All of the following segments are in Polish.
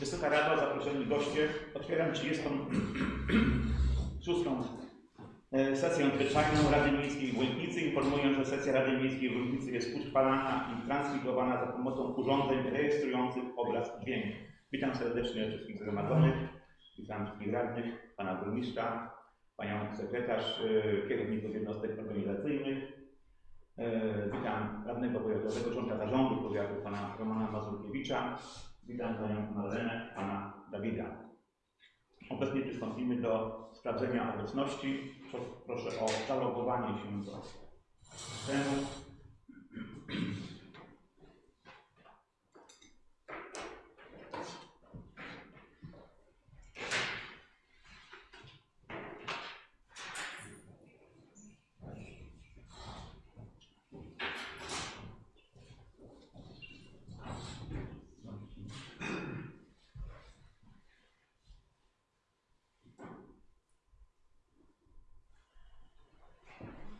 Wysoka Rado, zaproszeni goście, otwieram 36. e, sesję nadzwyczajną Rady Miejskiej w Łęknicy. Informuję, że sesja Rady Miejskiej w Łęknicy jest utrwalana i transmitowana za pomocą urządzeń rejestrujących obraz i dźwięk. Witam serdecznie wszystkich zgromadzonych, witam wszystkich radnych, pana burmistrza, panią sekretarz, e, kierowników jednostek organizacyjnych. E, Witam radnego powiatowego, członka zarządu powiatu, pana Romana Mazurkiewicza. Witam panią Marlenę, pana Dawida. Obecnie przystąpimy do sprawdzenia obecności. Pro- Proszę o zalogowanie się do systemu.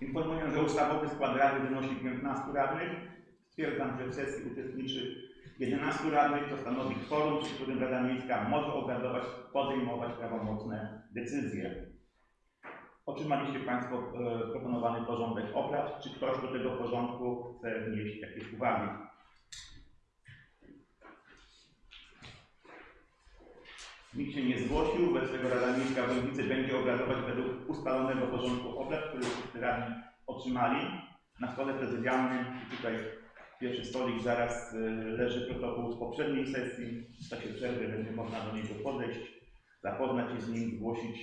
Informuję, że ustawowy skład Rady wynosi 15 radnych. Stwierdzam, że w sesji uczestniczy 11 radnych, to stanowi kworum, przy którym Rada Miejska może obradować, podejmować prawomocne decyzje. Otrzymaliście Państwo e, proponowany porządek obrad. Czy ktoś do tego porządku chce wnieść jakieś uwagi? Nikt się nie zgłosił, wobec tego Rada Miejska w będzie obradować według ustalonego porządku obrad, który wszyscy radni otrzymali. Na stole prezydialnym, i tutaj pierwszy stolik, zaraz y, leży protokół z poprzedniej sesji. W czasie przerwy będzie można do niego podejść, zapoznać się z nim, zgłosić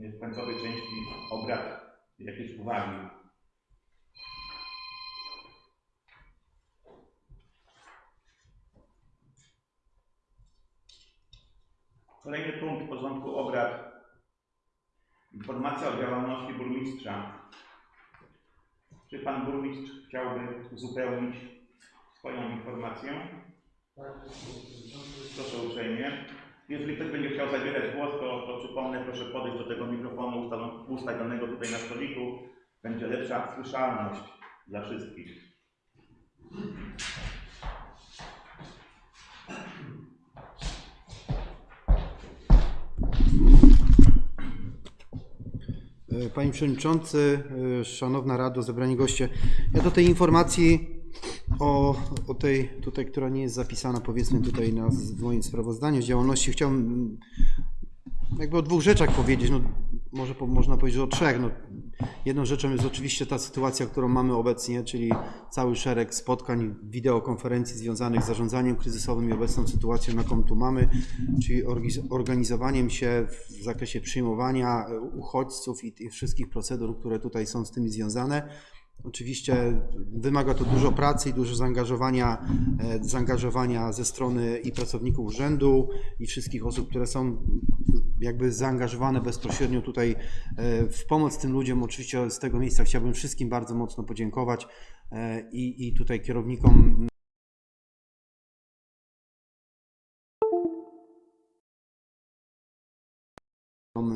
y, w końcowej części obrad jakieś uwagi. Kolejny punkt porządku obrad. Informacja o działalności burmistrza. Czy pan burmistrz chciałby uzupełnić swoją informację? Proszę uprzejmie. Jeżeli ktoś będzie chciał zabierać głos, to, to przypomnę, proszę podejść do tego mikrofonu ustawionego tutaj na stoliku. Będzie lepsza słyszalność dla wszystkich. Panie Przewodniczący, e, Szanowna Rado, zebrani goście. Ja do tej informacji o, o tej tutaj, która nie jest zapisana powiedzmy tutaj na, w moim sprawozdaniu z działalności, chciałbym jakby o dwóch rzeczach powiedzieć. No, może po, można powiedzieć o trzech. No, jedną rzeczą jest oczywiście ta sytuacja, którą mamy obecnie, czyli cały szereg spotkań, wideokonferencji związanych z zarządzaniem kryzysowym i obecną sytuacją, jaką tu mamy, czyli organizowaniem się w zakresie przyjmowania uchodźców i tych wszystkich procedur, które tutaj są z tym związane. Oczywiście wymaga to dużo pracy i dużo zaangażowania, e, zaangażowania ze strony i pracowników urzędu i wszystkich osób, które są jakby zaangażowane bezpośrednio tutaj e, w pomoc tym ludziom. Oczywiście z tego miejsca chciałbym wszystkim bardzo mocno podziękować e, i, i tutaj kierownikom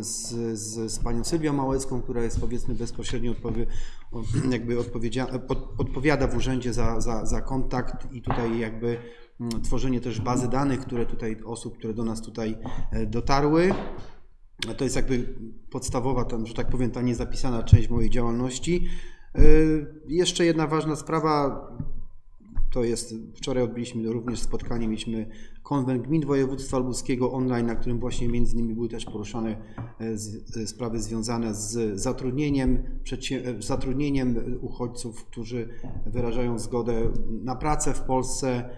z, z, z panią Sylwią Małecką, która jest powiedzmy bezpośrednio odpowie, jakby odpowiedzia, od, odpowiada w urzędzie za, za, za kontakt i tutaj jakby tworzenie też bazy danych, które tutaj osób, które do nas tutaj e, dotarły. To jest jakby podstawowa, tam, że tak powiem, ta niezapisana część mojej działalności. E, Jeszcze jedna ważna sprawa, to jest, wczoraj odbyliśmy również spotkanie, mieliśmy konwent gmin województwa lubuskiego online, na którym właśnie między innymi były też poruszane e, e, sprawy związane z zatrudnieniem, e, zatrudnieniem uchodźców, którzy wyrażają zgodę na pracę w Polsce,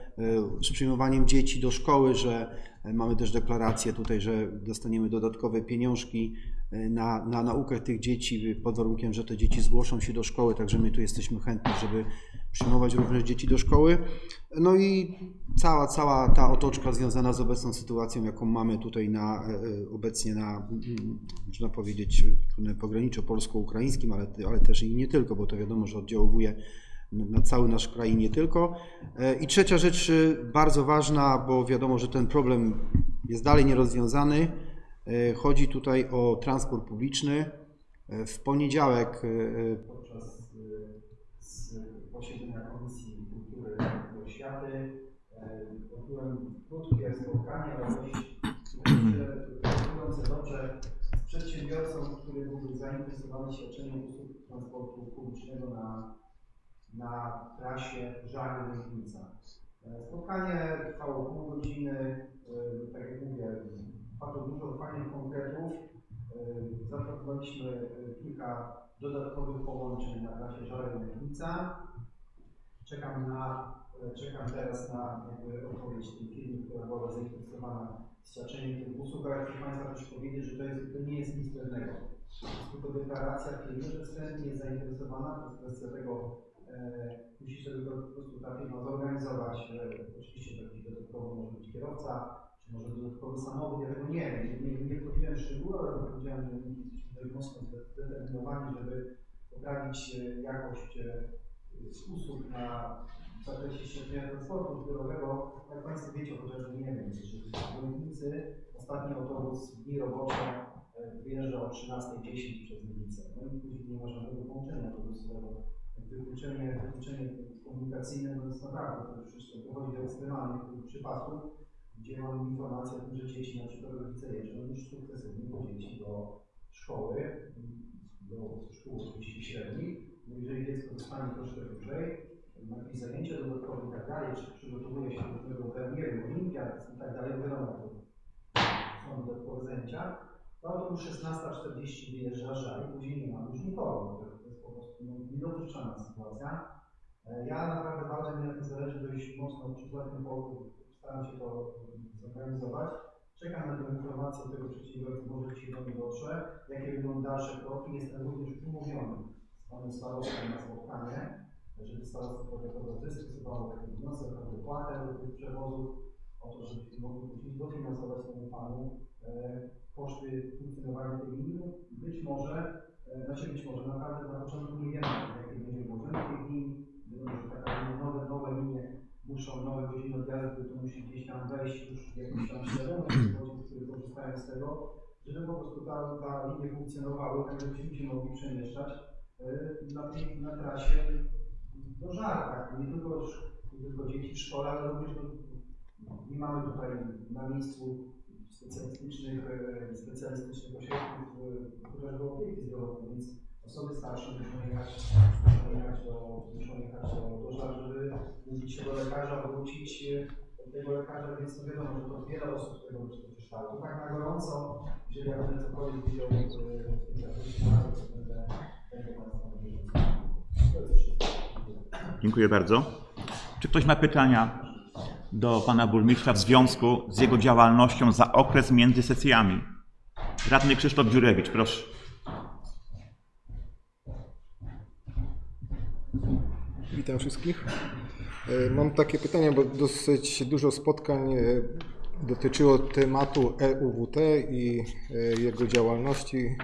z przyjmowaniem dzieci do szkoły, że mamy też deklarację tutaj, że dostaniemy dodatkowe pieniążki na, na naukę tych dzieci pod warunkiem, że te dzieci zgłoszą się do szkoły, także my tu jesteśmy chętni, żeby przyjmować również dzieci do szkoły. No i cała, cała ta otoczka związana z obecną sytuacją, jaką mamy tutaj na, e, e, obecnie na, można powiedzieć, pograniczu polsko-ukraińskim, ale, ale też i nie tylko, bo to wiadomo, że oddziałuje na cały nasz kraj nie tylko. E, I trzecia rzecz e, bardzo ważna, bo wiadomo, że ten problem jest dalej nierozwiązany. E, Chodzi tutaj o transport publiczny. E, W poniedziałek e, podczas posiedzenia Komisji Kultury i Oświaty Odbyłem krótkie spotkanie, ale dość dobrze z przedsiębiorcą, który był zainteresowany świadczeniem usług transportu publicznego na, na trasie Żary-Ręknica. E, Spotkanie trwało pół godziny, tak jak mówię, padło dużo fajnych konkretów. E, Zaproponowaliśmy e, kilka dodatkowych połączeń na trasie Żary-Ręknica. Czekam na, e, czekam teraz na jakby odpowiedź tej firmy, która była zainteresowana świadczeniem tych usług, ale chcę Państwa też powiedzieć, że to, jest, to nie jest nic pewnego. Jest tylko deklaracja firmy, że chętnie jest zainteresowana, to jest kwestia tego, e, musi sobie to po prostu ta firma zorganizować. E, oczywiście to dodatkowo może być kierowca, może dodatkowy samochód, ja tego nie wiem, nie, nie, nie powiedziałem szczegółów, ale powiedziałem, że jesteśmy tutaj mocno zdeterminowani, żeby poprawić e, jakość e, usług na w zakresie świadczenia transportu zbiorowego. Jak Państwo wiecie, chociażby nie wiem, że w Legnicy ostatni autobus w dni robocze e, wyjeżdża o 13.10 przez Legnicę. No i później nie ma żadnego połączenia autobusowego. Wykluczenie, wykluczenie komunikacyjne no jest naprawdę, to przecież dochodzi do ekstremalnych przypadków, gdzie mamy informację o tym, że dzieci, na przykład rodzice jeżdżą już sukcesywnie po dzieci do szkoły, do szkół oczywiście średnich, no jeżeli dziecko zostanie troszkę dłużej, ma jakieś zajęcia dodatkowe i tak dalej, czy przygotowuje się do pewnego turnieju, olimpiad i tak dalej, wiadomo, to są dodatkowe zajęcia, to autobus 16.40 wyjeżdża żal, później nie ma już nikogo. To jest po prostu no, niedopuszczalna sytuacja. E, Ja naprawdę bardzo mi na tym zależy dość mocno przy tym powodu, staram się to zorganizować. Czekam na tę informację od tego przedsiębiorcy, może dzisiaj do mnie dotrze, jakie będą dalsze kroki. Jestem również umówiony z panem starostą na spotkanie, żeby starostwo powiatowe wystosowało taki wniosek o wypłatę do tych przewozów, o to, żebyśmy mogli później dofinansować temu panu e, koszty funkcjonowania tej. No, Być może, e, znaczy być może naprawdę na początku nie wiemy, jakie będzie włożenie linii, wiadomo, że taka linia, nowe, nowe linie muszą, nowe godziny odjazdu, to musi gdzieś tam wejść już jakiś tam ludzi, którzy korzystają z tego, żeby po prostu ta, ta linie funkcjonowały, tak żebyśmy się mogli przemieszczać e, na, na trasie do żar, tak, nie tylko, nie tylko dzieci w szkole, ale również nie mamy tutaj na miejscu specjalistycznych, e, specjalistycznych ośrodków, e, chociażby opieki zdrowotnej, więc osoby starsze muszą jechać, muszą jechać do, muszą jechać do, żar, żeby mówić się do lekarza, wrócić do tego lekarza, więc no wiadomo, że to wiele osób tego. To tak na gorąco, jeżeli ja będę cokolwiek wiedział e, w tym zakresie, to będę. To. Dziękuję bardzo. Czy ktoś ma pytania do pana burmistrza w związku z jego działalnością za okres między sesjami? Radny Krzysztof Dziurewicz, proszę. Witam wszystkich. E, Mam takie pytanie, bo dosyć dużo spotkań e, dotyczyło tematu EUWT i e, jego działalności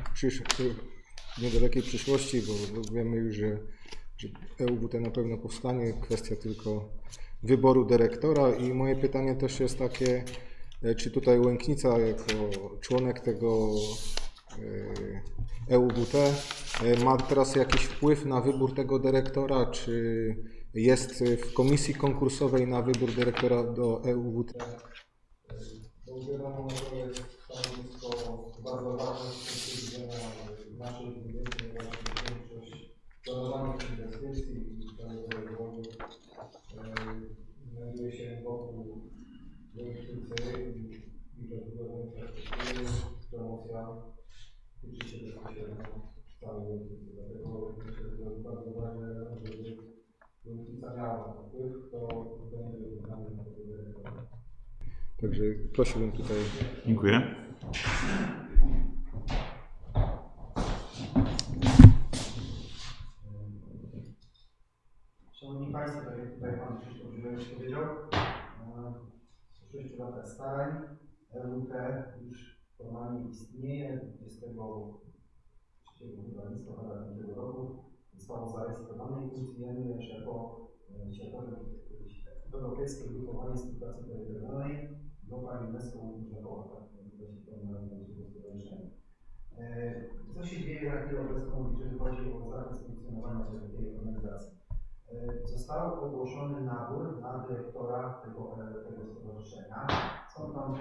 w niedalekiej przyszłości, bo wiemy już, że, że EUWT na pewno powstanie, kwestia tylko wyboru dyrektora i moje pytanie też jest takie, czy tutaj Łęknica jako członek tego EUWT e, ma teraz jakiś wpływ na wybór tego dyrektora, czy jest w komisji konkursowej na wybór dyrektora do E EUWT? Wiadomo, że to jest stanowisko bardzo ważne z punktu widzenia naszej ponieważ większość planowanych inwestycji i całego rozwoju e, znajduje się wokół Łęcznicy i rozbudowa infrastruktury, promocja się bezpośrednio całej Łęcznicy. Dlatego myślę, że to jest bardzo ważne, żeby Łęcznica miała wpływ, to będzie wykonany na tego dyrektora. Także prosiłbym tutaj Dziękuję. Szanowni Państwo, tak jak tutaj Pan Krzysztof Żywewicz powiedział, e, po 6 latach starań LUT już formalnie istnieje. 23 chyba listopada tego roku zostało zarejestrowane i funkcjonuje już jako e, światowe europejskie grupowanie współpracy terytorialnej Grupa UNESCO Urzędowa, tak się stowarzyszenia. E, Co się dzieje na chwilę obecną, jeżeli chodzi o zakres funkcjonowania tej- organizacji? e, został ogłoszony nabór na dyrektora tego, tego stowarzyszenia. Są tam,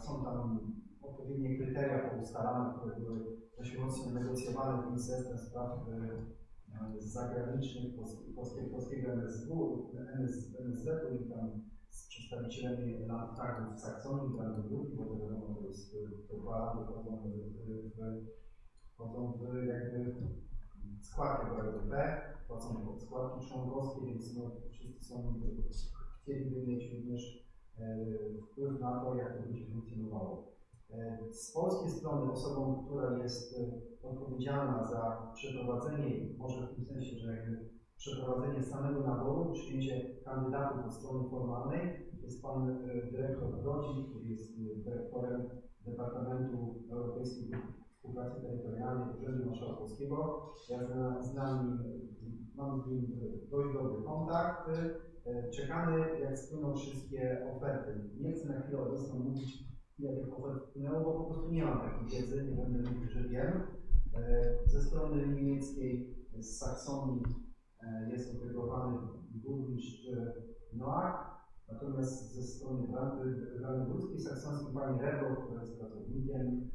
są tam odpowiednie kryteria poustalane, które były dość mocno negocjowane z Ministerstwem Spraw e, zagranicznych Polski- polskiego, MSW, MS, MSZ-u i tam z przedstawicielami landtagów w Saksonii, Brandenburgii, bo to wiadomo, to jest e, to dwa wchodzą w, w, w jakby składkę do LDP, płacą składki członkowskie, więc no, wszyscy są, chcieliby mieć również e, wpływ na to, jak to będzie funkcjonowało. E, Z polskiej strony osobą, która jest e, odpowiedzialna za przeprowadzenie, może w tym sensie, że jakby przeprowadzenie samego naboru, przyjęcie kandydatów od strony formalnej, jest pan e, dyrektor Brodzi, który jest dyrektorem Departamentu Europejskiej Współpracy Terytorialnej Urzędu Marszałkowskiego. Ja znam nim, mam z nim dość dobry kontakt. Czekamy, jak spłyną wszystkie oferty. Nie chcę na chwilę obecną mówić, bo po prostu nie mam takiej wiedzy, nie będę mówił, że wiem. E, Ze strony niemieckiej, z Saksonii e, jest oferowany burmistrz e, Noach, natomiast ze strony brandenburskiej, saksońskiej pani Rebro, która jest pracownikiem,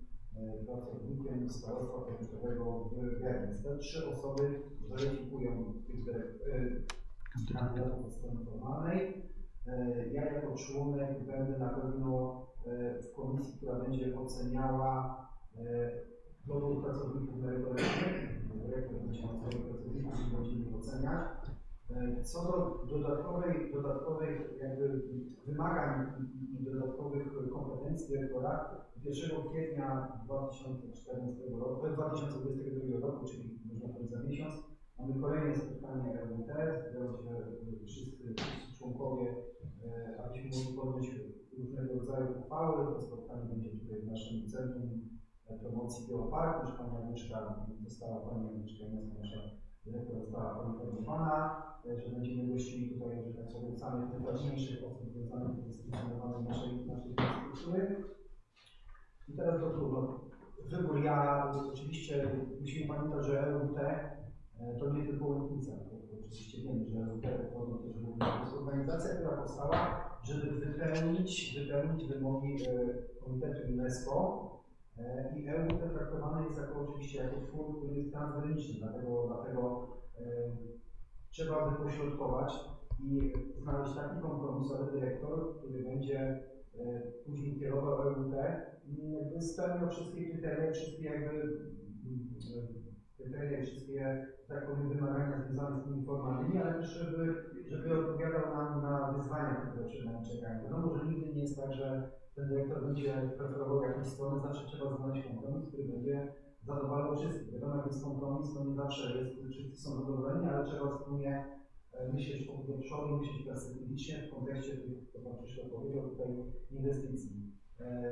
pracownikiem starostwa powiatowego w Gerlitz. Te trzy osoby weryfikują tych kandydatów od strony formalnej. E, Ja jako członek będę na pewno e, w komisji, która będzie oceniała e, dobór pracowników merytorycznych. Dyrektor będzie miał pracowników i oceniać. Co do dodatkowej, dodatkowej jakby wymagań i, dodatkowych kompetencji dyrektora, 1 kwietnia 2014 roku, e, 2022 roku, czyli można powiedzieć za miesiąc, mamy kolejne spotkanie RWT, zbiorą się wszyscy, członkowie, abyśmy mogli podjąć różnego rodzaju uchwały. To spotkanie będzie tutaj w naszym Centrum Promocji Geoparku, już Pani Agnieszka została, Pani Agnieszka Janicka, nasza dyrektor została poinformowana, e, że będziemy gościli tutaj, że tak powiem, samych najważniejszych osób związanych z funkcjonowaniem naszej, naszej infrastruktury. I teraz do trudno. Wybór ja, oczywiście musimy pamiętać, że EUT e, to nie tylko Łętnica, oczywiście wiemy, że EUT to jest organizacja, która powstała, żeby wypełnić, wypełnić wymogi e, Komitetu UNESCO. E, i EUT traktowany jest jako oczywiście jako twór, który jest transgraniczny, dlatego, dlatego e, trzeba wypośrodkować i znaleźć taki kompromisowy dyrektor, który będzie e, później kierował jakby spełniał wszystkie kryteria, wszystkie jakby mm, e, kryteria, wszystkie, tak powiem, wymagania związane z tymi formalnymi, ale też żeby, żeby odpowiadał nam na wyzwania, które przed nami czekają. Wiadomo, że nigdy nie jest tak, że ten dyrektor będzie preferował jakąś stronę, zawsze trzeba znaleźć kompromis, który będzie zadowalał wszystkich. Wiadomo, jak jest kompromis, to nie zawsze jest, wszyscy są zadowoleni, ale trzeba wspólnie e, myśleć o przodu, myśleć perspektywicznie w kontekście tych, co Pan Krzysztof powiedział tutaj, inwestycji. E,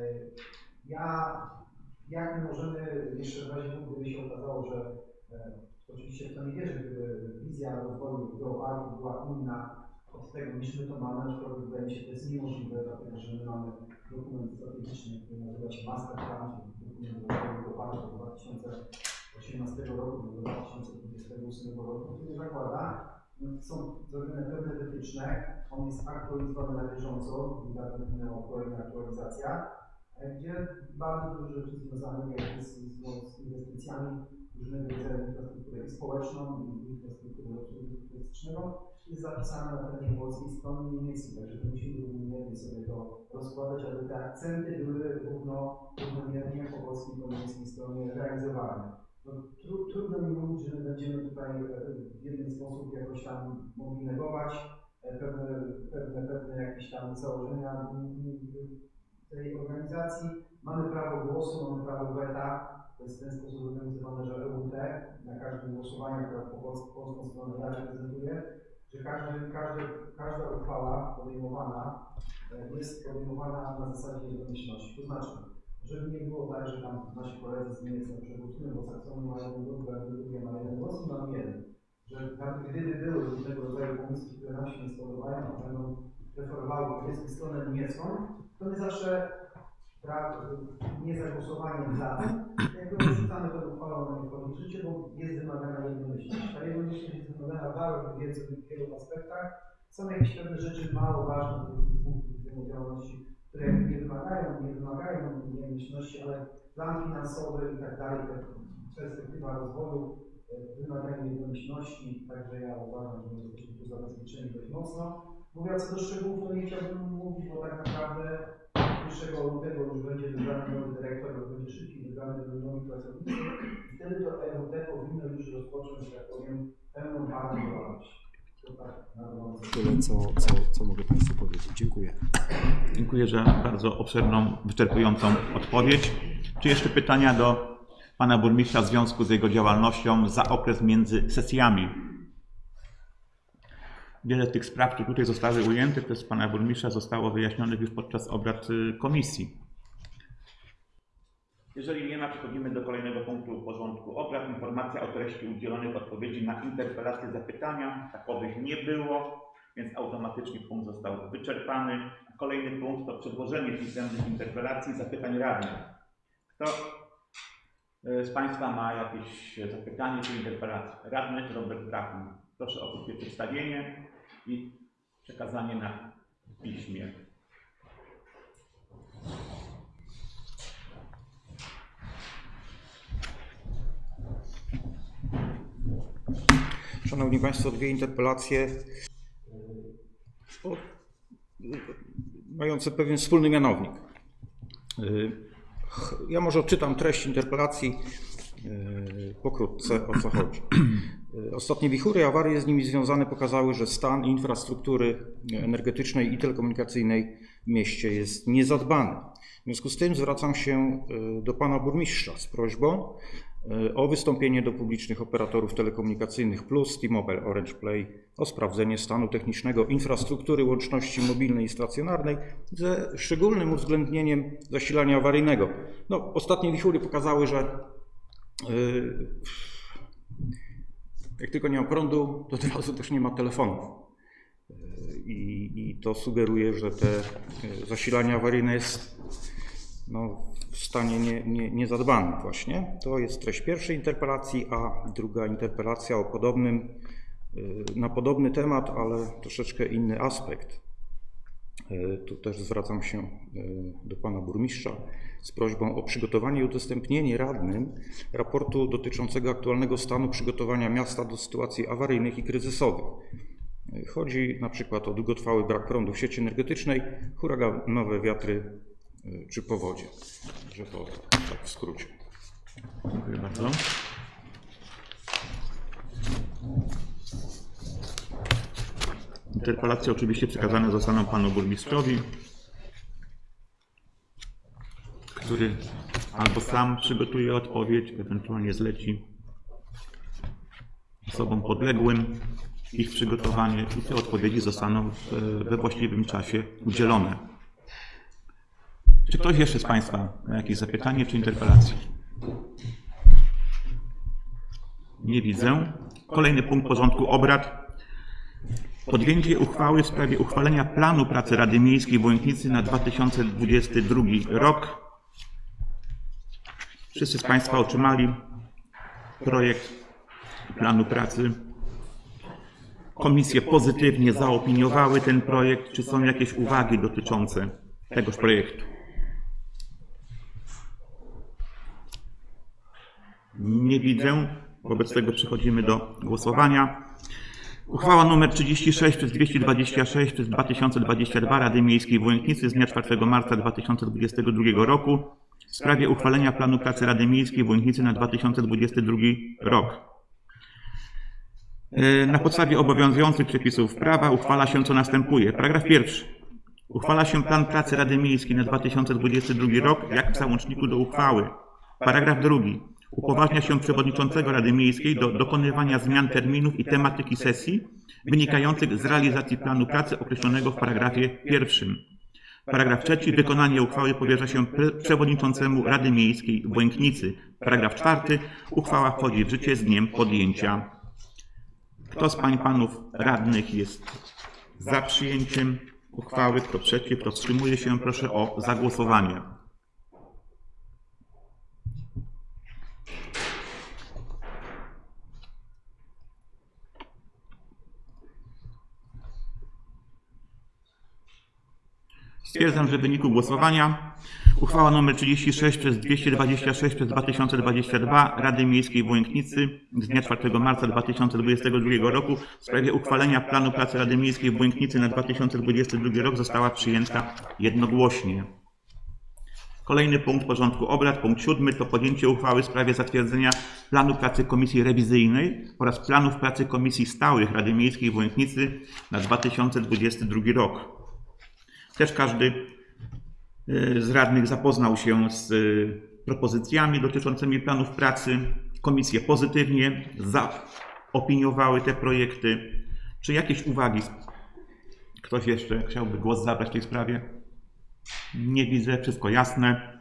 Ja, jak my możemy, jeszcze w razie gdyby się okazało, że e, oczywiście w to nie wierzę, gdyby wizja rozwoju geoparku była inna od tego, niż my to mamy, aczkolwiek wydaje mi się, że to jest niemożliwe, dlatego że my mamy dokument strategiczny, który nazywa się Master Plan, dokument rozwoju geoparku do 2018 roku do 2028 roku, który zakłada, są zrobione pewne wytyczne, on jest aktualizowany na bieżąco, niedawno minęła kolejna aktualizacja, gdzie bardzo dużo rzeczy związanych jakby z, inwestycjami różnego rodzaju infrastruktury i społeczną i infrastrukturę obsługi jest zapisane na terenie polskiej strony niemieckiej, także musimy równomiernie sobie to rozkładać, aby te akcenty były równo, równomiernie po polskiej i po niemieckiej stronie realizowane. No, tru, trudno mi mówić, że my będziemy tutaj e, w jeden sposób jakoś tam mogli negować e, pewne, pewne, pewne jakieś tam założenia tej organizacji. Mamy prawo głosu, mamy prawo weta. To jest w ten sposób zorganizowane, że EUT na każdym głosowaniu, które po polską, stronę ja reprezentuję, że każdy, każdy, każda uchwała podejmowana e, jest podejmowana na zasadzie jednomyślności. To znaczy, żeby nie było tak, że tam nasi koledzy z Niemiec na przykład bo Saksony ma jeden głos, Brandenburgia ma jeden głos i mamy jeden. Że nawet gdyby były różnego rodzaju pomysły, które nam się nie spodobają, a będą preferowały powiedzmy stronę niemiecką, to my zawsze pra, niezagłosowaniem za jakby odrzucamy tę uchwałę na nie wchodzi w życie, bo jest wymagana jednomyślność. Ta jednomyślność jest wymagana w bardzo wielu, wielu aspektach. Są jakieś pewne rzeczy mało ważne z punktu widzenia działalności, które nie wymagają, nie wymagają jednomyślności, ale plan finansowy i tak dalej, perspektywa rozwoju e, wymagają jednomyślności, także ja uważam, że jesteśmy tu zabezpieczeni dość mocno. Mówiąc co do szczegółów, to nie chciałbym mówić, bo tak naprawdę 1 lutego już będzie wybrany nowy dyrektor, będzie szybciej wybrany nowi pracownicy i wtedy to EWT powinno już rozpocząć, że tak powiem, pełną parę działalności. To tak. Tyle, co, co, co mogę Państwu powiedzieć. Dziękuję. Dziękuję za bardzo obszerną, wyczerpującą odpowiedź. Czy jeszcze pytania do pana burmistrza w związku z jego działalnością za okres między sesjami? Wiele tych spraw, które tutaj zostały ujęte przez pana burmistrza, zostało wyjaśnionych już podczas obrad y, komisji. Jeżeli nie ma, przechodzimy do kolejnego punktu porządku obrad. Informacja o treści udzielonych odpowiedzi na interpelacje zapytania. Takowych nie było, więc automatycznie punkt został wyczerpany. Kolejny punkt to przedłożenie pisemnych interpelacji i zapytań radnych. Kto y, z Państwa ma jakieś zapytanie czy interpelację? Radny Robert Brachman. Proszę o krótkie przedstawienie i przekazanie na piśmie. Szanowni Państwo, dwie interpelacje o, mające pewien wspólny mianownik. Ja może odczytam treść interpelacji y, pokrótce, o co chodzi. Y, Ostatnie wichury i awarie z nimi związane pokazały, że stan infrastruktury energetycznej i telekomunikacyjnej w mieście jest niezadbany. W związku z tym zwracam się y, do Pana Burmistrza z prośbą y, o wystąpienie do publicznych operatorów telekomunikacyjnych Plus, T-Mobile, Orange Play o sprawdzenie stanu technicznego infrastruktury łączności mobilnej i stacjonarnej ze szczególnym uwzględnieniem zasilania awaryjnego. No, ostatnie wichury pokazały, że y, jak tylko nie ma prądu, to od razu też nie ma telefonów. Y, I, I to sugeruje, że te y, zasilanie awaryjne jest no, w stanie nie, nie, właśnie. To jest treść pierwszej interpelacji, a druga interpelacja o podobnym, y, na podobny temat, ale troszeczkę inny aspekt. Y, Tu też zwracam się y, do pana burmistrza z prośbą o przygotowanie i udostępnienie radnym raportu dotyczącego aktualnego stanu przygotowania miasta do sytuacji awaryjnych i kryzysowych. Y, Chodzi na przykład o długotrwały brak prądu w sieci energetycznej, huraganowe wiatry czy powodzie. Że to tak w skrócie. Dziękuję bardzo. Interpelacje oczywiście przekazane zostaną panu burmistrzowi, który albo sam przygotuje odpowiedź, ewentualnie zleci osobom podległym ich przygotowanie i te odpowiedzi zostaną w, we właściwym czasie udzielone. Czy ktoś jeszcze z Państwa ma jakieś zapytanie czy interpelacje? Nie widzę. Kolejny punkt porządku obrad. Podjęcie uchwały w sprawie uchwalenia planu pracy Rady Miejskiej w Łęknicy na 2022 rok. Wszyscy z Państwa otrzymali projekt planu pracy. Komisje pozytywnie zaopiniowały ten projekt. Czy są jakieś uwagi dotyczące tegoż projektu? Nie widzę. Wobec tego przechodzimy do głosowania. Uchwała nr 36 przez 226 przez 2022 Rady Miejskiej w Łęknicy z dnia 4 marca 2022 roku w sprawie uchwalenia planu pracy Rady Miejskiej w Łęknicy na 2022 rok. E, Na podstawie obowiązujących przepisów prawa uchwala się co następuje. Paragraf pierwszy. Uchwala się plan pracy Rady Miejskiej na 2022 rok jak w załączniku do uchwały. Paragraf drugi. Upoważnia się przewodniczącego Rady Miejskiej do dokonywania zmian terminów i tematyki sesji wynikających z realizacji planu pracy określonego w paragrafie pierwszym. Paragraf trzeci. Wykonanie uchwały powierza się przewodniczącemu Rady Miejskiej w Błęknicy. Paragraf czwarty. Uchwała wchodzi w życie z dniem podjęcia. Kto z pań panów radnych jest za przyjęciem uchwały? Kto przeciw? Kto wstrzymuje się? Proszę o zagłosowanie. Stwierdzam, że w wyniku głosowania uchwała nr 36 przez 226 przez 2022 Rady Miejskiej w z dnia 4 marca 2022 roku w sprawie uchwalenia planu pracy Rady Miejskiej w Błękitnicy na 2022 rok została przyjęta jednogłośnie. Kolejny punkt porządku obrad, punkt siódmy, to podjęcie uchwały w sprawie zatwierdzenia planu pracy Komisji Rewizyjnej oraz planów pracy Komisji Stałych Rady Miejskiej w Łęknicy na 2022 rok. Też każdy y, z radnych zapoznał się z y, propozycjami dotyczącymi planów pracy. Komisje pozytywnie zaopiniowały te projekty. Czy jakieś uwagi? Ktoś jeszcze chciałby głos zabrać w tej sprawie? Nie widzę, wszystko jasne.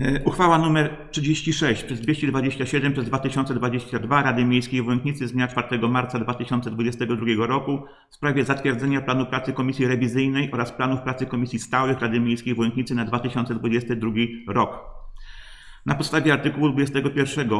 E, Uchwała nr 36 przez 227 przez 2022 Rady Miejskiej w Łęknicy z dnia 4 marca 2022 roku w sprawie zatwierdzenia planu pracy Komisji Rewizyjnej oraz planów pracy Komisji Stałych Rady Miejskiej w Łęknicy na 2022 rok. Na podstawie artykułu 21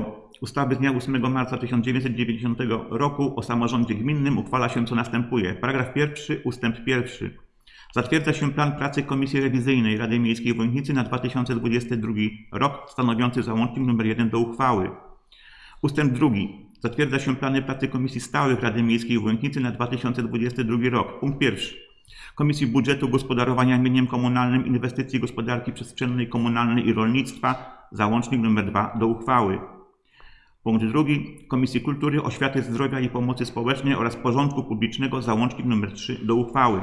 ustawy z dnia 8 marca 1990 roku o samorządzie gminnym uchwala się co następuje. Paragraf pierwszy, ustęp pierwszy. Zatwierdza się plan pracy Komisji Rewizyjnej Rady Miejskiej w Łęknicy na 2022 rok, stanowiący załącznik nr 1 do uchwały. Ustęp drugi. Zatwierdza się plany pracy Komisji Stałych Rady Miejskiej w Łęknicy na 2022 rok. Punkt pierwszy. Komisji Budżetu, Gospodarowania Mieniem Komunalnym, Inwestycji Gospodarki Przestrzennej, Komunalnej i Rolnictwa, załącznik nr 2 do uchwały. Punkt drugi. Komisji Kultury, Oświaty, Zdrowia i Pomocy Społecznej oraz Porządku Publicznego, załącznik nr 3 do uchwały.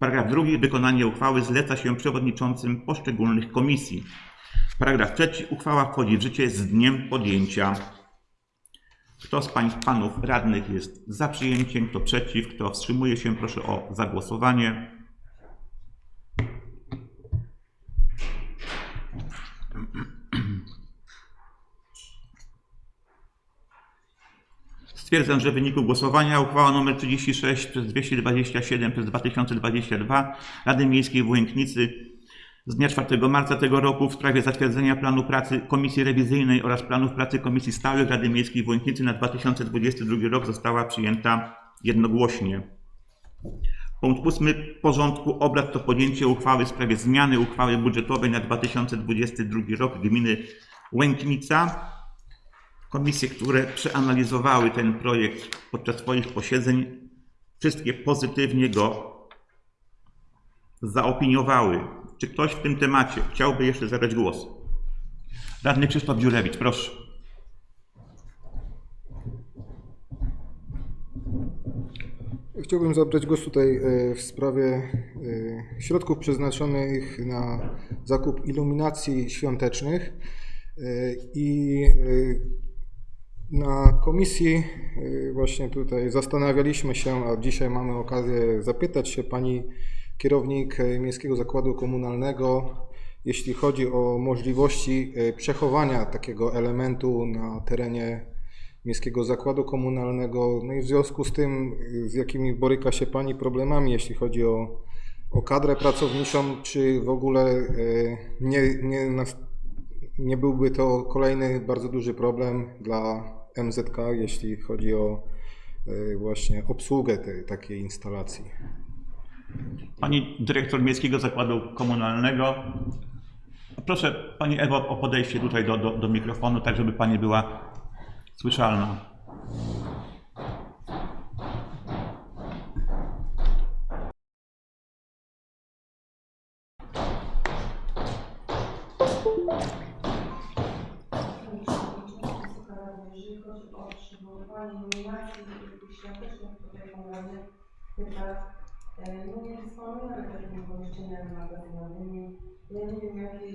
Paragraf drugi. Wykonanie uchwały zleca się przewodniczącym poszczególnych komisji. Paragraf trzeci. Uchwała wchodzi w życie z dniem podjęcia. Kto z pań panów radnych jest za przyjęciem, kto przeciw, kto wstrzymuje się, proszę o zagłosowanie. Stwierdzam, że w wyniku głosowania uchwała nr 36 przez 227 przez 2022 Rady Miejskiej w Łęknicy z dnia 4 marca tego roku w sprawie zatwierdzenia planu pracy Komisji Rewizyjnej oraz planów pracy Komisji Stałych Rady Miejskiej w Łęknicy na 2022 rok została przyjęta jednogłośnie. Punkt ósmy porządku obrad to podjęcie uchwały w sprawie zmiany uchwały budżetowej na 2022 rok gminy Łęknica. Komisje, które przeanalizowały ten projekt podczas swoich posiedzeń, wszystkie pozytywnie go zaopiniowały. Czy ktoś w tym temacie chciałby jeszcze zabrać głos? Radny Krzysztof Dziurewicz, proszę. Chciałbym zabrać głos tutaj e, w sprawie e, środków przeznaczonych na zakup iluminacji świątecznych E, i na komisji e, właśnie tutaj zastanawialiśmy się, a dzisiaj mamy okazję zapytać się pani kierownik e, Miejskiego Zakładu Komunalnego, jeśli chodzi o możliwości e, przechowania takiego elementu na terenie Miejskiego Zakładu Komunalnego. No i w związku z tym, y, z jakimi boryka się Pani problemami, jeśli chodzi o, o kadrę pracowniczą, czy w ogóle y, nie, nie, nie byłby to kolejny bardzo duży problem dla MZK, jeśli chodzi o y, właśnie obsługę tej, takiej instalacji? Pani dyrektor Miejskiego Zakładu Komunalnego. Proszę Pani Ewo o podejście tutaj do, do, do mikrofonu, tak żeby Pani była słyszalna. Przywoływanie nominacji świątecznych tutaj pomagamy pyta, e, no nie dysponujemy takimi pomieszczeniami magazynowymi. Ja nie wiem jakie,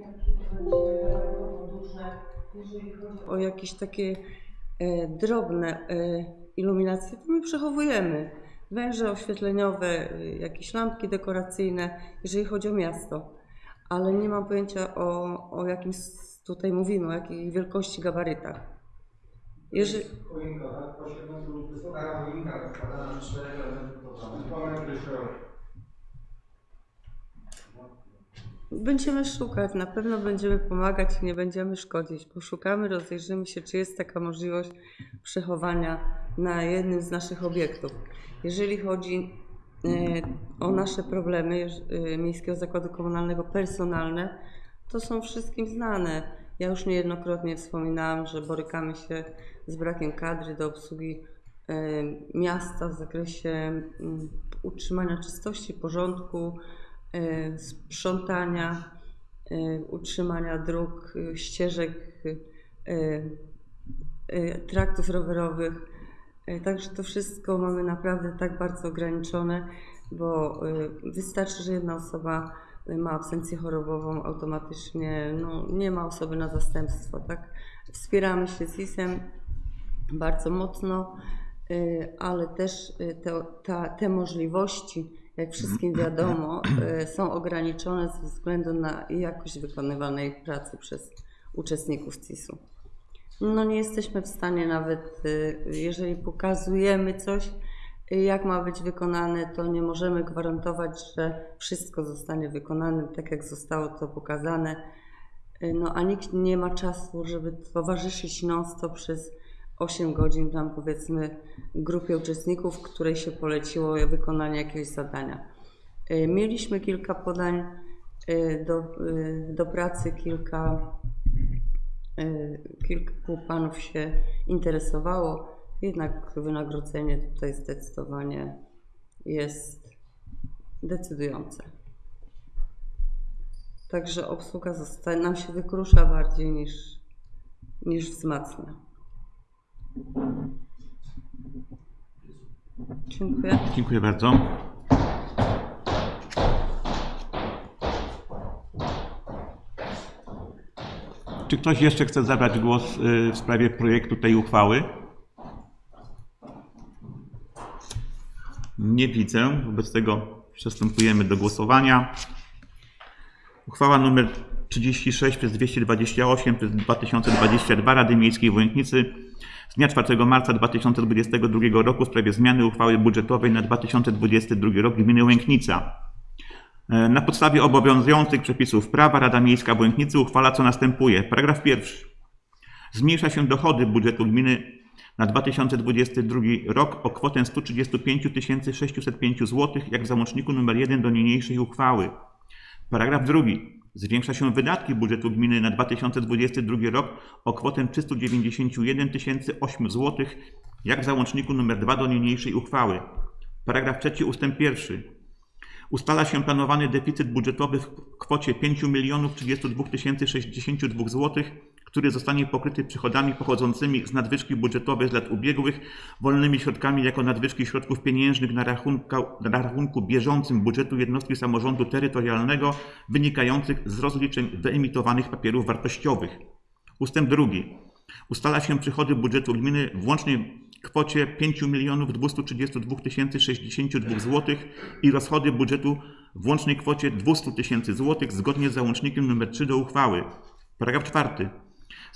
jakie to będzie duże, jeżeli chodzi o jakieś takie e, drobne e, iluminacje, to my przechowujemy. Węże oświetleniowe, e, jakieś lampki dekoracyjne, jeżeli chodzi o miasto. Ale nie mam pojęcia o, o jakim s- tutaj mówimy, o jakiej wielkości gabarytach. Jeżeli, tak? 8 metrów wysoka choinka rozkładana na 4 elementy to 2 metry szeroka. Będziemy szukać, na pewno będziemy pomagać i nie będziemy szkodzić. Poszukamy, rozejrzymy się, czy jest taka możliwość przechowania na jednym z naszych obiektów. Jeżeli chodzi o nasze problemy y, Miejskiego Zakładu Komunalnego personalne, to są wszystkim znane. Ja już niejednokrotnie wspominałam, że borykamy się z brakiem kadry do obsługi miasta w zakresie mm, utrzymania czystości, porządku, sprzątania, utrzymania dróg, ścieżek, traktów rowerowych. Y, Także to wszystko mamy naprawdę tak bardzo ograniczone, bo wystarczy, że jedna osoba ma absencję chorobową, automatycznie no, nie ma osoby na zastępstwo. Tak? Wspieramy się z IS-em bardzo mocno, y, ale też y, te, ta, te możliwości, jak wszystkim wiadomo, y, są ograniczone ze względu na jakość wykonywanej pracy przez uczestników CIS-u. No nie jesteśmy w stanie nawet, jeżeli pokazujemy coś, jak ma być wykonane, to nie możemy gwarantować, że wszystko zostanie wykonane tak, jak zostało to pokazane. No a nikt nie ma czasu, żeby towarzyszyć non-stop przez 8 godzin tam powiedzmy grupie uczestników, której się poleciło wykonanie jakiegoś zadania. Y, Mieliśmy kilka podań y, do, y, do pracy, kilka Kilku panów się interesowało, jednak wynagrodzenie tutaj zdecydowanie jest decydujące. Także obsługa zostaje, nam się wykrusza bardziej niż, niż wzmacnia. Dziękuję. Dziękuję bardzo. Czy ktoś jeszcze chce zabrać głos y, w sprawie projektu tej uchwały? Nie widzę, wobec tego przystępujemy do głosowania. Uchwała nr 36 przez 228 przez 2022 Rady Miejskiej w Łęknicy z dnia 4 marca 2022 roku w sprawie zmiany uchwały budżetowej na 2022 rok gminy Łęknica. E, Na podstawie obowiązujących przepisów prawa Rada Miejska w Łęknicy uchwala co następuje. Paragraf pierwszy. Zmniejsza się dochody budżetu gminy na 2022 rok o kwotę 135 605 zł, jak w załączniku nr 1 do niniejszej uchwały. Paragraf drugi. Zwiększa się wydatki budżetu gminy na 2022 rok o kwotę 391 008 zł, jak w załączniku nr 2 do niniejszej uchwały. Paragraf trzeci ustęp pierwszy. Ustala się planowany deficyt budżetowy w kwocie 5 032 062 zł, który zostanie pokryty przychodami pochodzącymi z nadwyżki budżetowej z lat ubiegłych, wolnymi środkami jako nadwyżki środków pieniężnych na rachunku, na rachunku bieżącym budżetu jednostki samorządu terytorialnego wynikających z rozliczeń wyemitowanych papierów wartościowych. Ustęp drugi. Ustala się przychody budżetu gminy w łącznej kwocie 5 232 062 zł i rozchody budżetu w łącznej kwocie 200 000 zł zgodnie z załącznikiem nr 3 do uchwały. Paragraf czwarty.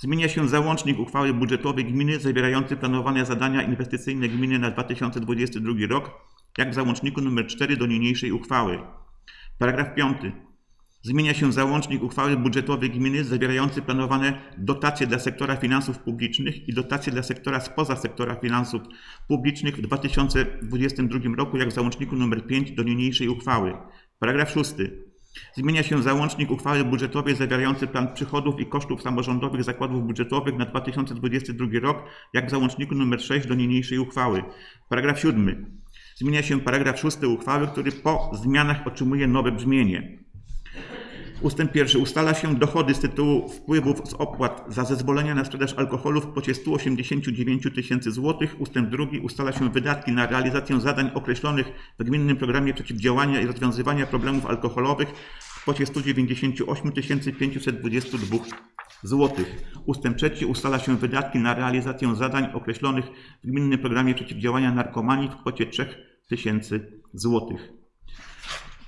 Zmienia się załącznik uchwały budżetowej gminy zawierający planowane zadania inwestycyjne gminy na 2022 rok, jak w załączniku nr 4 do niniejszej uchwały. Paragraf piąty. Zmienia się załącznik uchwały budżetowej gminy zawierający planowane dotacje dla sektora finansów publicznych i dotacje dla sektora spoza sektora finansów publicznych w 2022 roku, jak w załączniku nr 5 do niniejszej uchwały. Paragraf 6. Zmienia się załącznik uchwały budżetowej zawierający plan przychodów i kosztów samorządowych zakładów budżetowych na 2022 rok, jak w załączniku nr 6 do niniejszej uchwały. Paragraf 7. Zmienia się paragraf 6 uchwały, który po zmianach otrzymuje nowe brzmienie. Ustęp pierwszy. Ustala się dochody z tytułu wpływów z opłat za zezwolenia na sprzedaż alkoholu w kwocie 189 tysięcy złotych. Ustęp drugi. Ustala się wydatki na realizację zadań określonych w Gminnym Programie Przeciwdziałania i Rozwiązywania Problemów Alkoholowych w kwocie 198 522 złotych. Ustęp trzeci. Ustala się wydatki na realizację zadań określonych w Gminnym Programie Przeciwdziałania Narkomanii w kwocie 3000 złotych.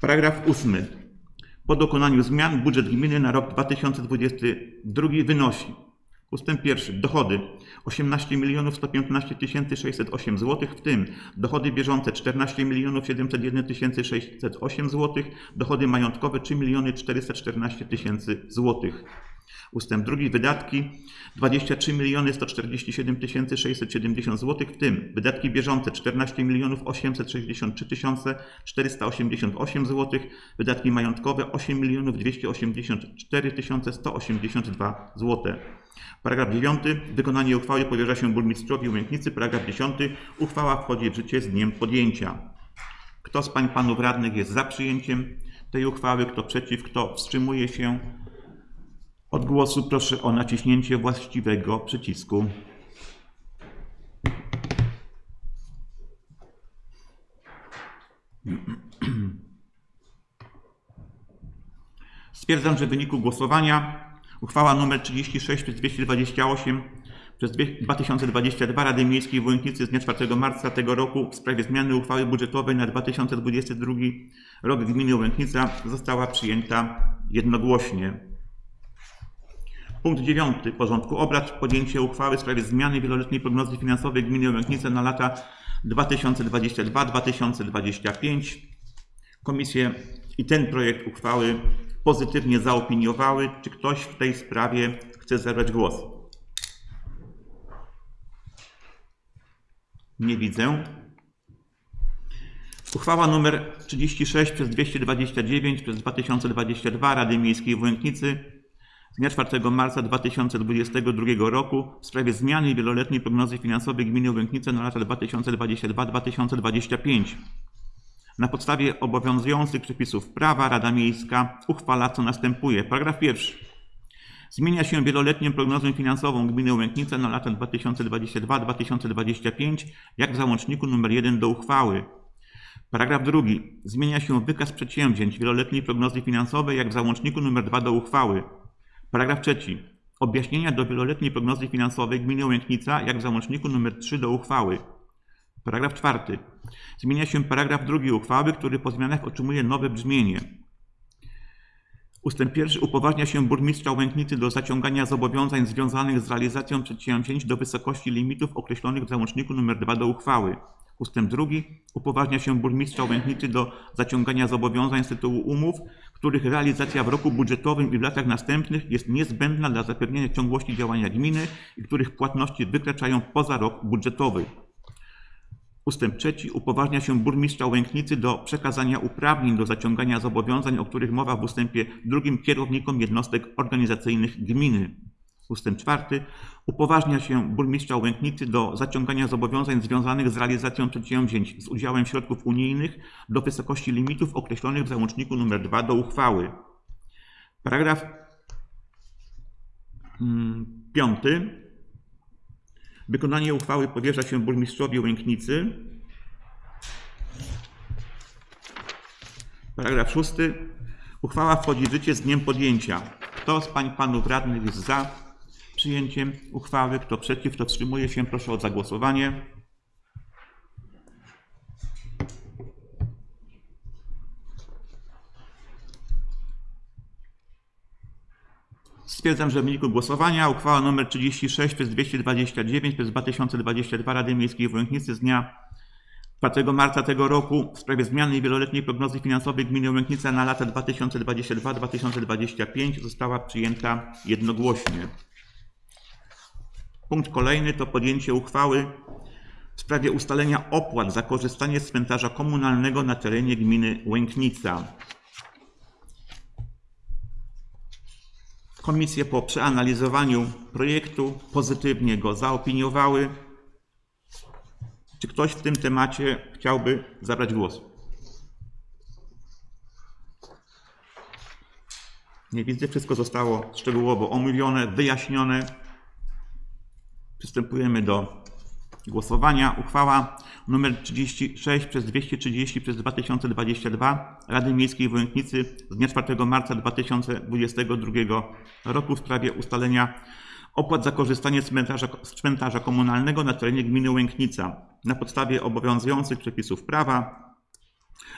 Paragraf ósmy. Po dokonaniu zmian budżet gminy na rok 2022 wynosi Ustęp pierwszy. Dochody 18 115 608 zł, w tym dochody bieżące 14 701 608 zł, dochody majątkowe 3 414 000 zł. Ustęp drugi wydatki 23 147 670 zł, w tym wydatki bieżące 14 863 488 zł, wydatki majątkowe 8 284 182 zł. Paragraf 9. Wykonanie uchwały powierza się burmistrzowi Łęknicy. Paragraf 10. Uchwała wchodzi w życie z dniem podjęcia. Kto z pań panów radnych jest za przyjęciem tej uchwały? Kto przeciw? Kto wstrzymuje się od głosu? Proszę o naciśnięcie właściwego przycisku. Stwierdzam, że w wyniku głosowania uchwała nr 36 przez 228 przez dwie- 2022 Rady Miejskiej w Łęknicy z dnia 4 marca tego roku w sprawie zmiany uchwały budżetowej na 2022 rok gminy Łęknica została przyjęta jednogłośnie. Punkt 9 porządku obrad. Podjęcie uchwały w sprawie zmiany wieloletniej prognozy finansowej gminy Łęknica na lata 2022-2025. Komisje i ten projekt uchwały pozytywnie zaopiniowały. Czy ktoś w tej sprawie chce zabrać głos? Nie widzę. Uchwała nr 36 przez 229 przez 2022 Rady Miejskiej w Łęknicy z dnia 4 marca 2022 roku w sprawie zmiany wieloletniej prognozy finansowej gminy Łęknice na lata 2022-2025. Na podstawie obowiązujących przepisów prawa Rada Miejska uchwala co następuje. Paragraf pierwszy. Zmienia się wieloletnią prognozę finansową gminy Łęknica na lata 2022-2025, jak w załączniku nr 1 do uchwały. Paragraf drugi. Zmienia się wykaz przedsięwzięć wieloletniej prognozy finansowej, jak w załączniku nr 2 do uchwały. Paragraf trzeci. Objaśnienia do wieloletniej prognozy finansowej gminy Łęknica, jak w załączniku nr 3 do uchwały. Paragraf czwarty. Zmienia się paragraf drugi uchwały, który po zmianach otrzymuje nowe brzmienie. Ustęp pierwszy upoważnia się burmistrza Łęknicy do zaciągania zobowiązań związanych z realizacją przedsięwzięć do wysokości limitów określonych w załączniku nr 2 do uchwały. Ustęp drugi upoważnia się burmistrza Łęknicy do zaciągania zobowiązań z tytułu umów, których realizacja w roku budżetowym i w latach następnych jest niezbędna dla zapewnienia ciągłości działania gminy i których płatności wykraczają poza rok budżetowy. Ustęp trzeci upoważnia się burmistrza Łęknicy do przekazania uprawnień do zaciągania zobowiązań, o których mowa w ustępie drugim kierownikom jednostek organizacyjnych gminy. Ustęp czwarty upoważnia się burmistrza Łęknicy do zaciągania zobowiązań związanych z realizacją przedsięwzięć z udziałem środków unijnych do wysokości limitów określonych w załączniku nr 2 do uchwały. Paragraf mm, piąty. Wykonanie uchwały powierza się burmistrzowi Łęknicy. Paragraf szósty. Uchwała wchodzi w życie z dniem podjęcia. Kto z pań panów radnych jest za przyjęciem uchwały? Kto przeciw? Kto wstrzymuje się? Proszę o zagłosowanie. Stwierdzam, że w wyniku głosowania uchwała nr 36 przez 229 przez 2022 Rady Miejskiej w Łęknicy z dnia 4 marca tego roku w sprawie zmiany wieloletniej prognozy finansowej gminy Łęknica na lata 2022-2025 została przyjęta jednogłośnie. Punkt kolejny to podjęcie uchwały w sprawie ustalenia opłat za korzystanie z cmentarza komunalnego na terenie gminy Łęknica. Komisje po przeanalizowaniu projektu pozytywnie go zaopiniowały. Czy ktoś w tym temacie chciałby zabrać głos? Nie widzę, wszystko zostało szczegółowo omówione, wyjaśnione. Przystępujemy do głosowania. Uchwała nr 36 przez 230 przez 2022 Rady Miejskiej w Łęknicy z dnia 4 marca 2022 roku w sprawie ustalenia opłat za korzystanie z cmentarza, z cmentarza komunalnego na terenie gminy Łęknica. Na podstawie obowiązujących przepisów prawa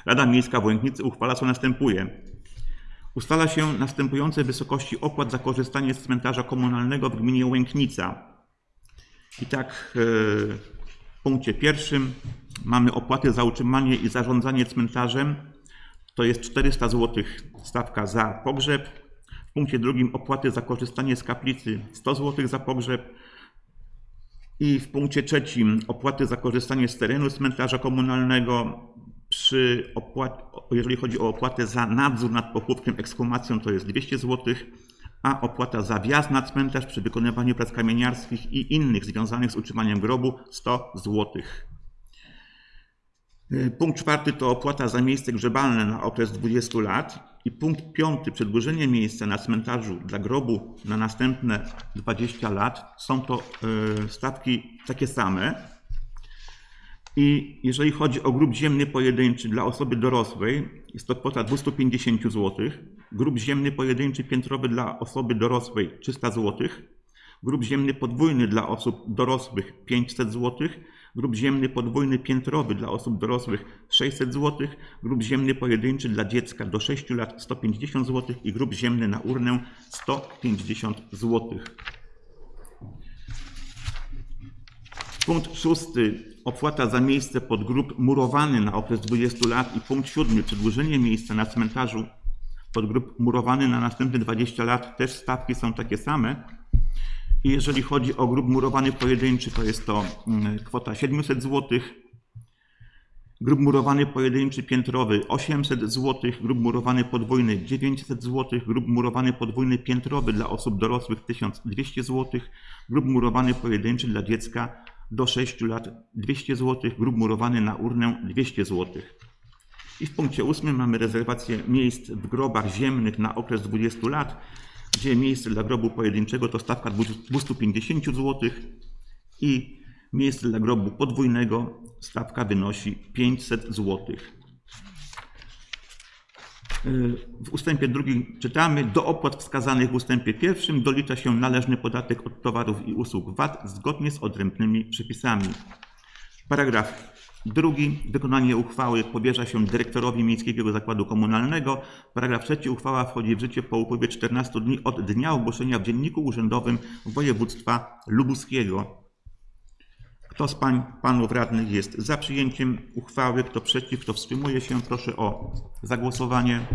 Rada Miejska w Łęknicy uchwala co następuje. Ustala się następujące wysokości opłat za korzystanie z cmentarza komunalnego w gminie Łęknica. I tak e, w punkcie pierwszym mamy opłaty za utrzymanie i zarządzanie cmentarzem. To jest 400 zł stawka za pogrzeb. punkcie drugim opłaty za korzystanie z kaplicy 100 zł za pogrzeb. I w punkcie trzecim opłaty za korzystanie z terenu cmentarza komunalnego przy opłat, jeżeli chodzi o opłatę za nadzór nad pochówkiem ekshumacją to jest 200 zł, a opłata za wjazd na cmentarz przy wykonywaniu prac kamieniarskich i innych związanych z utrzymaniem grobu 100 zł. Y, Punkt czwarty to opłata za miejsce grzebalne na okres 20 lat. I punkt piąty, przedłużenie miejsca na cmentarzu dla grobu na następne 20 lat. Są to y, stawki takie same. I jeżeli chodzi o grób ziemny pojedynczy dla osoby dorosłej, jest to kwota 250 zł. Grób ziemny pojedynczy piętrowy dla osoby dorosłej 300 zł. Grób ziemny podwójny dla osób dorosłych 500 zł. Grób ziemny podwójny piętrowy dla osób dorosłych 600 zł. Grób ziemny pojedynczy dla dziecka do 6 lat 150 zł i grób ziemny na urnę 150 zł. Punkt szósty. Opłata za miejsce pod grób murowany na okres 20 lat. I punkt siódmy. Przedłużenie miejsca na cmentarzu pod grób murowany na następne 20 lat. Też stawki są takie same. I jeżeli chodzi o grób murowany pojedynczy, to jest to mm, kwota 700 zł. Grób murowany pojedynczy piętrowy 800 zł, grób murowany podwójny 900 zł, grób murowany podwójny piętrowy dla osób dorosłych 1200 zł, grób murowany pojedynczy dla dziecka do 6 lat 200 zł, grób murowany na urnę 200 zł. I w punkcie ósmym mamy rezerwację miejsc w grobach ziemnych na okres 20 lat, gdzie miejsce dla grobu pojedynczego to stawka 250 zł i miejsce dla grobu podwójnego stawka wynosi 500 zł. W ustępie drugim czytamy, do opłat wskazanych w ustępie pierwszym dolicza się należny podatek od towarów i usług VAT zgodnie z odrębnymi przepisami. Paragraf drugi. Wykonanie uchwały powierza się dyrektorowi Miejskiego Zakładu Komunalnego. Paragraf trzeci. Uchwała wchodzi w życie po upływie 14 dni od dnia ogłoszenia w Dzienniku Urzędowym Województwa Lubuskiego. Kto z pań, panów radnych jest za przyjęciem uchwały, kto przeciw, kto wstrzymuje się, proszę o zagłosowanie.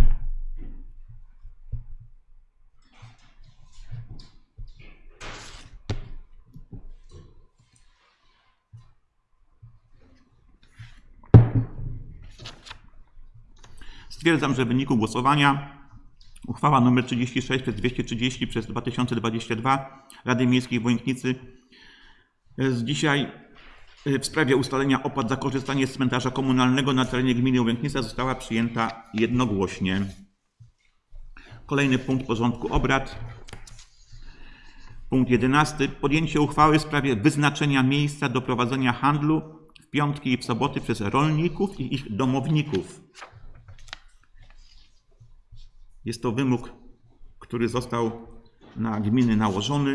Stwierdzam, że w wyniku głosowania uchwała nr 36 przez 230 przez 2022 Rady Miejskiej w Łęknicy z dzisiaj y, w sprawie ustalenia opłat za korzystanie z cmentarza komunalnego na terenie gminy Łęknica została przyjęta jednogłośnie. Kolejny punkt porządku obrad. Punkt 11. Podjęcie uchwały w sprawie wyznaczenia miejsca do prowadzenia handlu w piątki i w soboty przez rolników i ich domowników. Jest to wymóg, który został na gminy nałożony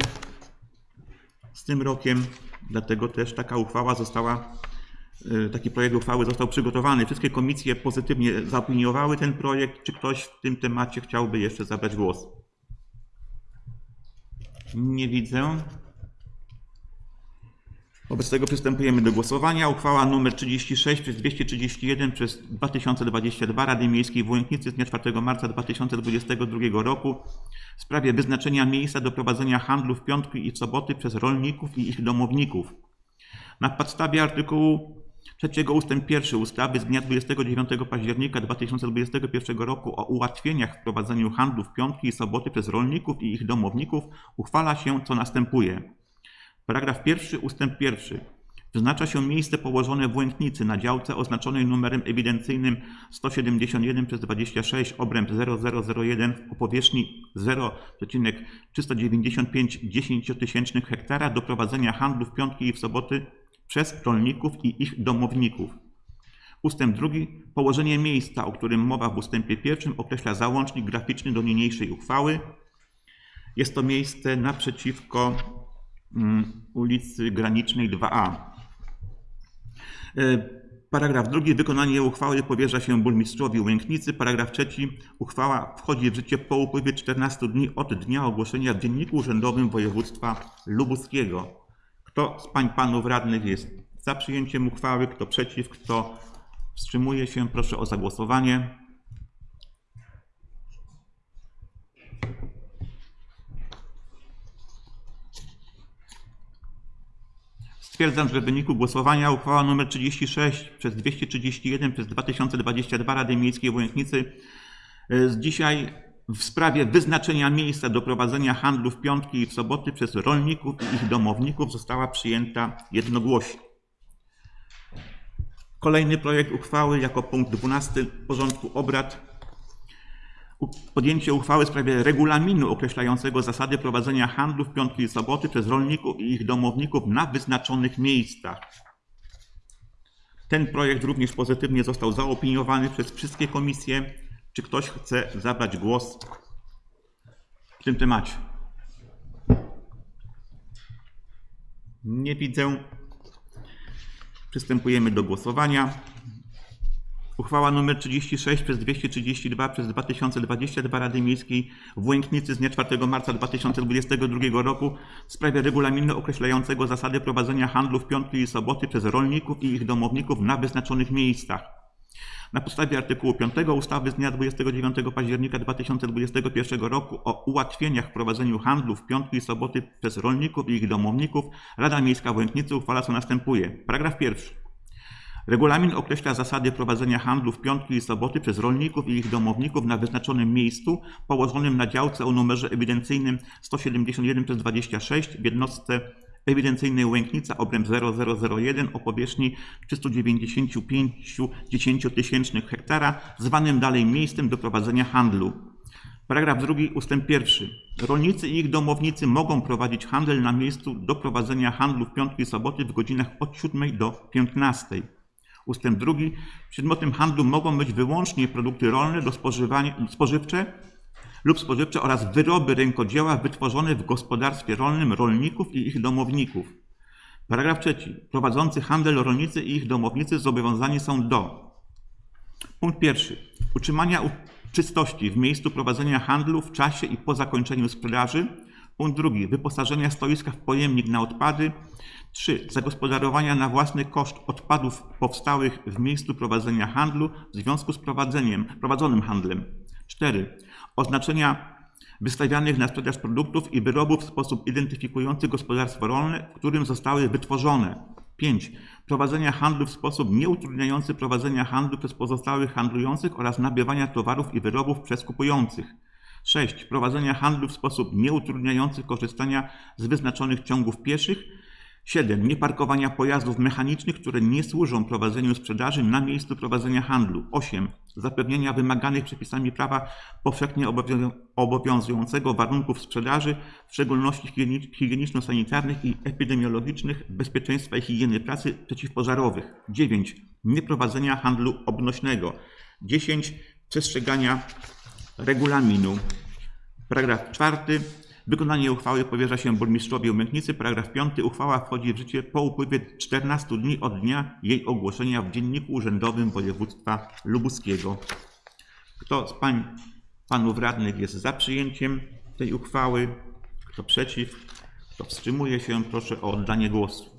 z tym rokiem, dlatego też taka uchwała została, y, taki projekt uchwały został przygotowany. Wszystkie komisje pozytywnie zaopiniowały ten projekt. Czy ktoś w tym temacie chciałby jeszcze zabrać głos? Nie widzę. Wobec tego przystępujemy do głosowania. Uchwała nr 36 przez 231 przez 2022 Rady Miejskiej w Łęknicy z dnia 4 marca 2022 roku w sprawie wyznaczenia miejsca do prowadzenia handlu w piątki i soboty przez rolników i ich domowników. Na podstawie artykułu 3 ust. 1 ustawy z dnia 29 października 2021 roku o ułatwieniach w prowadzeniu handlu w piątki i soboty przez rolników i ich domowników uchwala się co następuje. Paragraf pierwszy ustęp pierwszy. Wyznacza się miejsce położone w Łęknicy na działce oznaczonej numerem ewidencyjnym 171 przez 26 obręb 0001 o powierzchni 0,395 dziesięciotysięcznych hektara do prowadzenia handlu w piątki i w soboty przez rolników i ich domowników. Ustęp drugi. Położenie miejsca, o którym mowa w ustępie pierwszym określa załącznik graficzny do niniejszej uchwały. Jest to miejsce naprzeciwko ulicy Granicznej 2A. E, Paragraf drugi. Wykonanie uchwały powierza się burmistrzowi Łęknicy. Paragraf trzeci. Uchwała wchodzi w życie po upływie 14 dni od dnia ogłoszenia w Dzienniku Urzędowym Województwa Lubuskiego. Kto z pań panów radnych jest za przyjęciem uchwały, kto przeciw, kto wstrzymuje się, proszę o zagłosowanie. Stwierdzam, że w wyniku głosowania uchwała nr 36 przez 231 przez 2022 Rady Miejskiej w Łęknicy e, z dzisiaj w sprawie wyznaczenia miejsca do prowadzenia handlu w piątki i w soboty przez rolników i ich domowników została przyjęta jednogłośnie. Kolejny projekt uchwały jako punkt 12 porządku obrad podjęcie uchwały w sprawie regulaminu określającego zasady prowadzenia handlu w piątki i soboty przez rolników i ich domowników na wyznaczonych miejscach. Ten projekt również pozytywnie został zaopiniowany przez wszystkie komisje. Czy ktoś chce zabrać głos w tym temacie? Nie widzę. Przystępujemy do głosowania. Uchwała nr 36 przez 232 przez 2022 Rady Miejskiej w Łęknicy z dnia 4 marca 2022 roku w sprawie regulaminu określającego zasady prowadzenia handlu w piątki i soboty przez rolników i ich domowników na wyznaczonych miejscach. Na podstawie artykułu 5 ustawy z dnia 29 października 2021 roku o ułatwieniach w prowadzeniu handlu w piątki i soboty przez rolników i ich domowników Rada Miejska w Łęknicy uchwala co następuje. Paragraf pierwszy. Regulamin określa zasady prowadzenia handlu w piątki i soboty przez rolników i ich domowników na wyznaczonym miejscu położonym na działce o numerze ewidencyjnym 171 przez 26 w jednostce ewidencyjnej Łęknica obręb 0001 o powierzchni 395 dziesięciotysięcznych hektara, zwanym dalej miejscem do prowadzenia handlu. Paragraf drugi ustęp pierwszy. Rolnicy i ich domownicy mogą prowadzić handel na miejscu do prowadzenia handlu w piątki i soboty w godzinach od 7 do 15. Ustęp drugi. Przedmiotem handlu mogą być wyłącznie produkty rolne do spożywcze lub spożywcze oraz wyroby rękodzieła wytworzone w gospodarstwie rolnym rolników i ich domowników. Paragraf trzeci. Prowadzący handel rolnicy i ich domownicy zobowiązani są do Punkt pierwszy. Utrzymania czystości w miejscu prowadzenia handlu w czasie i po zakończeniu sprzedaży. Punkt drugi. Wyposażenia stoiska w pojemnik na odpady. 3. Zagospodarowania na własny koszt odpadów powstałych w miejscu prowadzenia handlu w związku z prowadzeniem, prowadzonym handlem. 4. Oznaczenia wystawianych na sprzedaż produktów i wyrobów w sposób identyfikujący gospodarstwo rolne, w którym zostały wytworzone. 5. Prowadzenia handlu w sposób nieutrudniający prowadzenia handlu przez pozostałych handlujących oraz nabywania towarów i wyrobów przez kupujących. 6. Prowadzenia handlu w sposób nieutrudniający korzystania z wyznaczonych ciągów pieszych. 7. Nieparkowania pojazdów mechanicznych, które nie służą prowadzeniu sprzedaży na miejscu prowadzenia handlu. 8. Zapewnienia wymaganych przepisami prawa powszechnie obowią- obowiązującego warunków sprzedaży, w szczególności higieni- higieniczno-sanitarnych i epidemiologicznych, bezpieczeństwa i higieny pracy przeciwpożarowych. 9. Nieprowadzenia handlu obnośnego. 10. Przestrzegania regulaminu. Paragraf czwarty. Wykonanie uchwały powierza się burmistrzowi Łęknicy. Paragraf piąty. Uchwała wchodzi w życie po upływie 14 dni od dnia jej ogłoszenia w Dzienniku Urzędowym Województwa Lubuskiego. Kto z pań, panów radnych jest za przyjęciem tej uchwały? Kto przeciw? Kto wstrzymuje się? Proszę o oddanie głosu.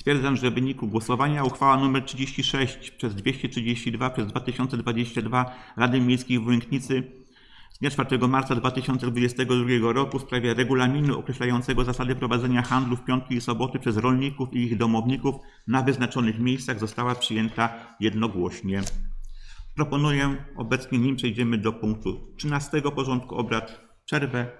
Stwierdzam, że w wyniku głosowania uchwała nr 36 przez 232 przez 2022 Rady Miejskiej w Łęknicy z dnia 4 marca 2022 roku w sprawie regulaminu określającego zasady prowadzenia handlu w piątki i soboty przez rolników i ich domowników na wyznaczonych miejscach została przyjęta jednogłośnie. Proponuję obecnie, nim przejdziemy do punktu 13 porządku obrad, przerwę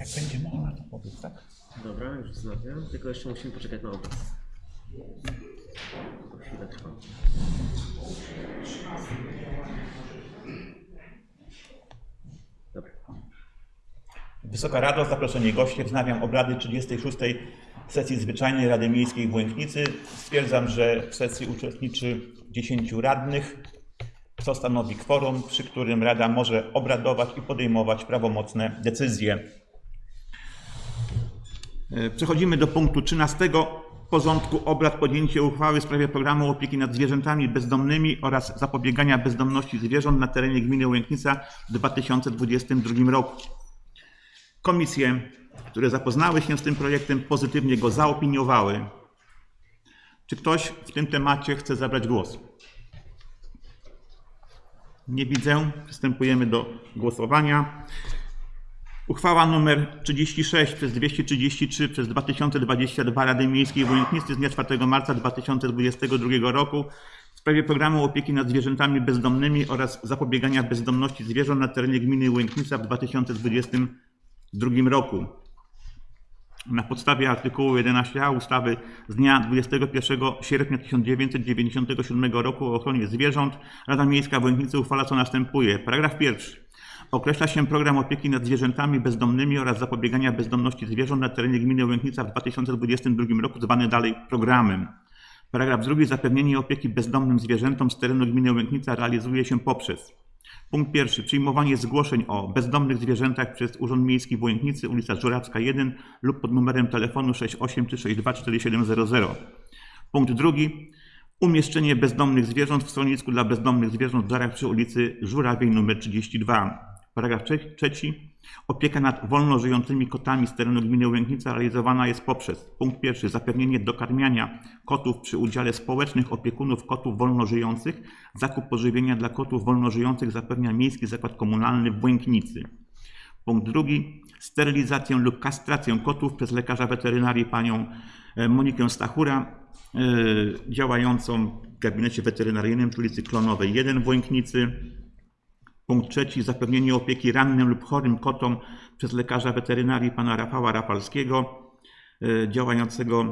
Jak będzie można, to powiedz, tak? Dobra, już wznawiam. Tylko jeszcze musimy poczekać na obraz. To chwilę trwa. Dobra. Wysoka Rado, zaproszeni goście, wznawiam obrady 36. sesji Zwyczajnej Rady Miejskiej w Łęknicy. Stwierdzam, że w sesji uczestniczy 10 radnych, co stanowi kworum, przy którym Rada może obradować i podejmować prawomocne decyzje. E, Przechodzimy do punktu 13 porządku obrad podjęcie uchwały w sprawie programu opieki nad zwierzętami bezdomnymi oraz zapobiegania bezdomności zwierząt na terenie gminy Łęknica w 2022 roku. Komisje, które zapoznały się z tym projektem, pozytywnie go zaopiniowały. Czy ktoś w tym temacie chce zabrać głos? Nie widzę. Przystępujemy do głosowania. Uchwała nr 36 przez 233 przez 2022 Rady Miejskiej w Łęknicy z dnia 4 marca 2022 roku w sprawie programu opieki nad zwierzętami bezdomnymi oraz zapobiegania bezdomności zwierząt na terenie gminy Łęknica w 2022 roku. Na podstawie artykułu 11a ustawy z dnia 21 sierpnia 1997 roku o ochronie zwierząt Rada Miejska w Łęknicy uchwala co następuje. Paragraf pierwszy. Określa się program opieki nad zwierzętami bezdomnymi oraz zapobiegania bezdomności zwierząt na terenie gminy Łęknica w 2022 roku, zwany dalej programem. Paragraf drugi. Zapewnienie opieki bezdomnym zwierzętom z terenu gminy Łęknica realizuje się poprzez Punkt pierwszy. Przyjmowanie zgłoszeń o bezdomnych zwierzętach przez Urząd Miejski w Łęknicy, ulica Żurawska 1 lub pod numerem telefonu 683624700. Punkt drugi. Umieszczenie bezdomnych zwierząt w schronisku dla bezdomnych zwierząt w Żarach przy ulicy Żurawiej nr 32. Paragraf trze- trzeci. Opieka nad wolno żyjącymi kotami z terenu gminy Łęknica realizowana jest poprzez punkt pierwszy zapewnienie dokarmiania kotów przy udziale społecznych opiekunów kotów wolno żyjących. Zakup pożywienia dla kotów wolno żyjących zapewnia Miejski Zakład Komunalny w Łęknicy. Punkt drugi. Sterylizację lub kastrację kotów przez lekarza weterynarii panią e, Monikę Stachura, e, działającą w gabinecie weterynaryjnym przy ulicy Klonowej 1 w Łęknicy. Punkt trzeci. Zapewnienie opieki rannym lub chorym kotom przez lekarza weterynarii pana Rafała Rafalskiego, e, działającego e,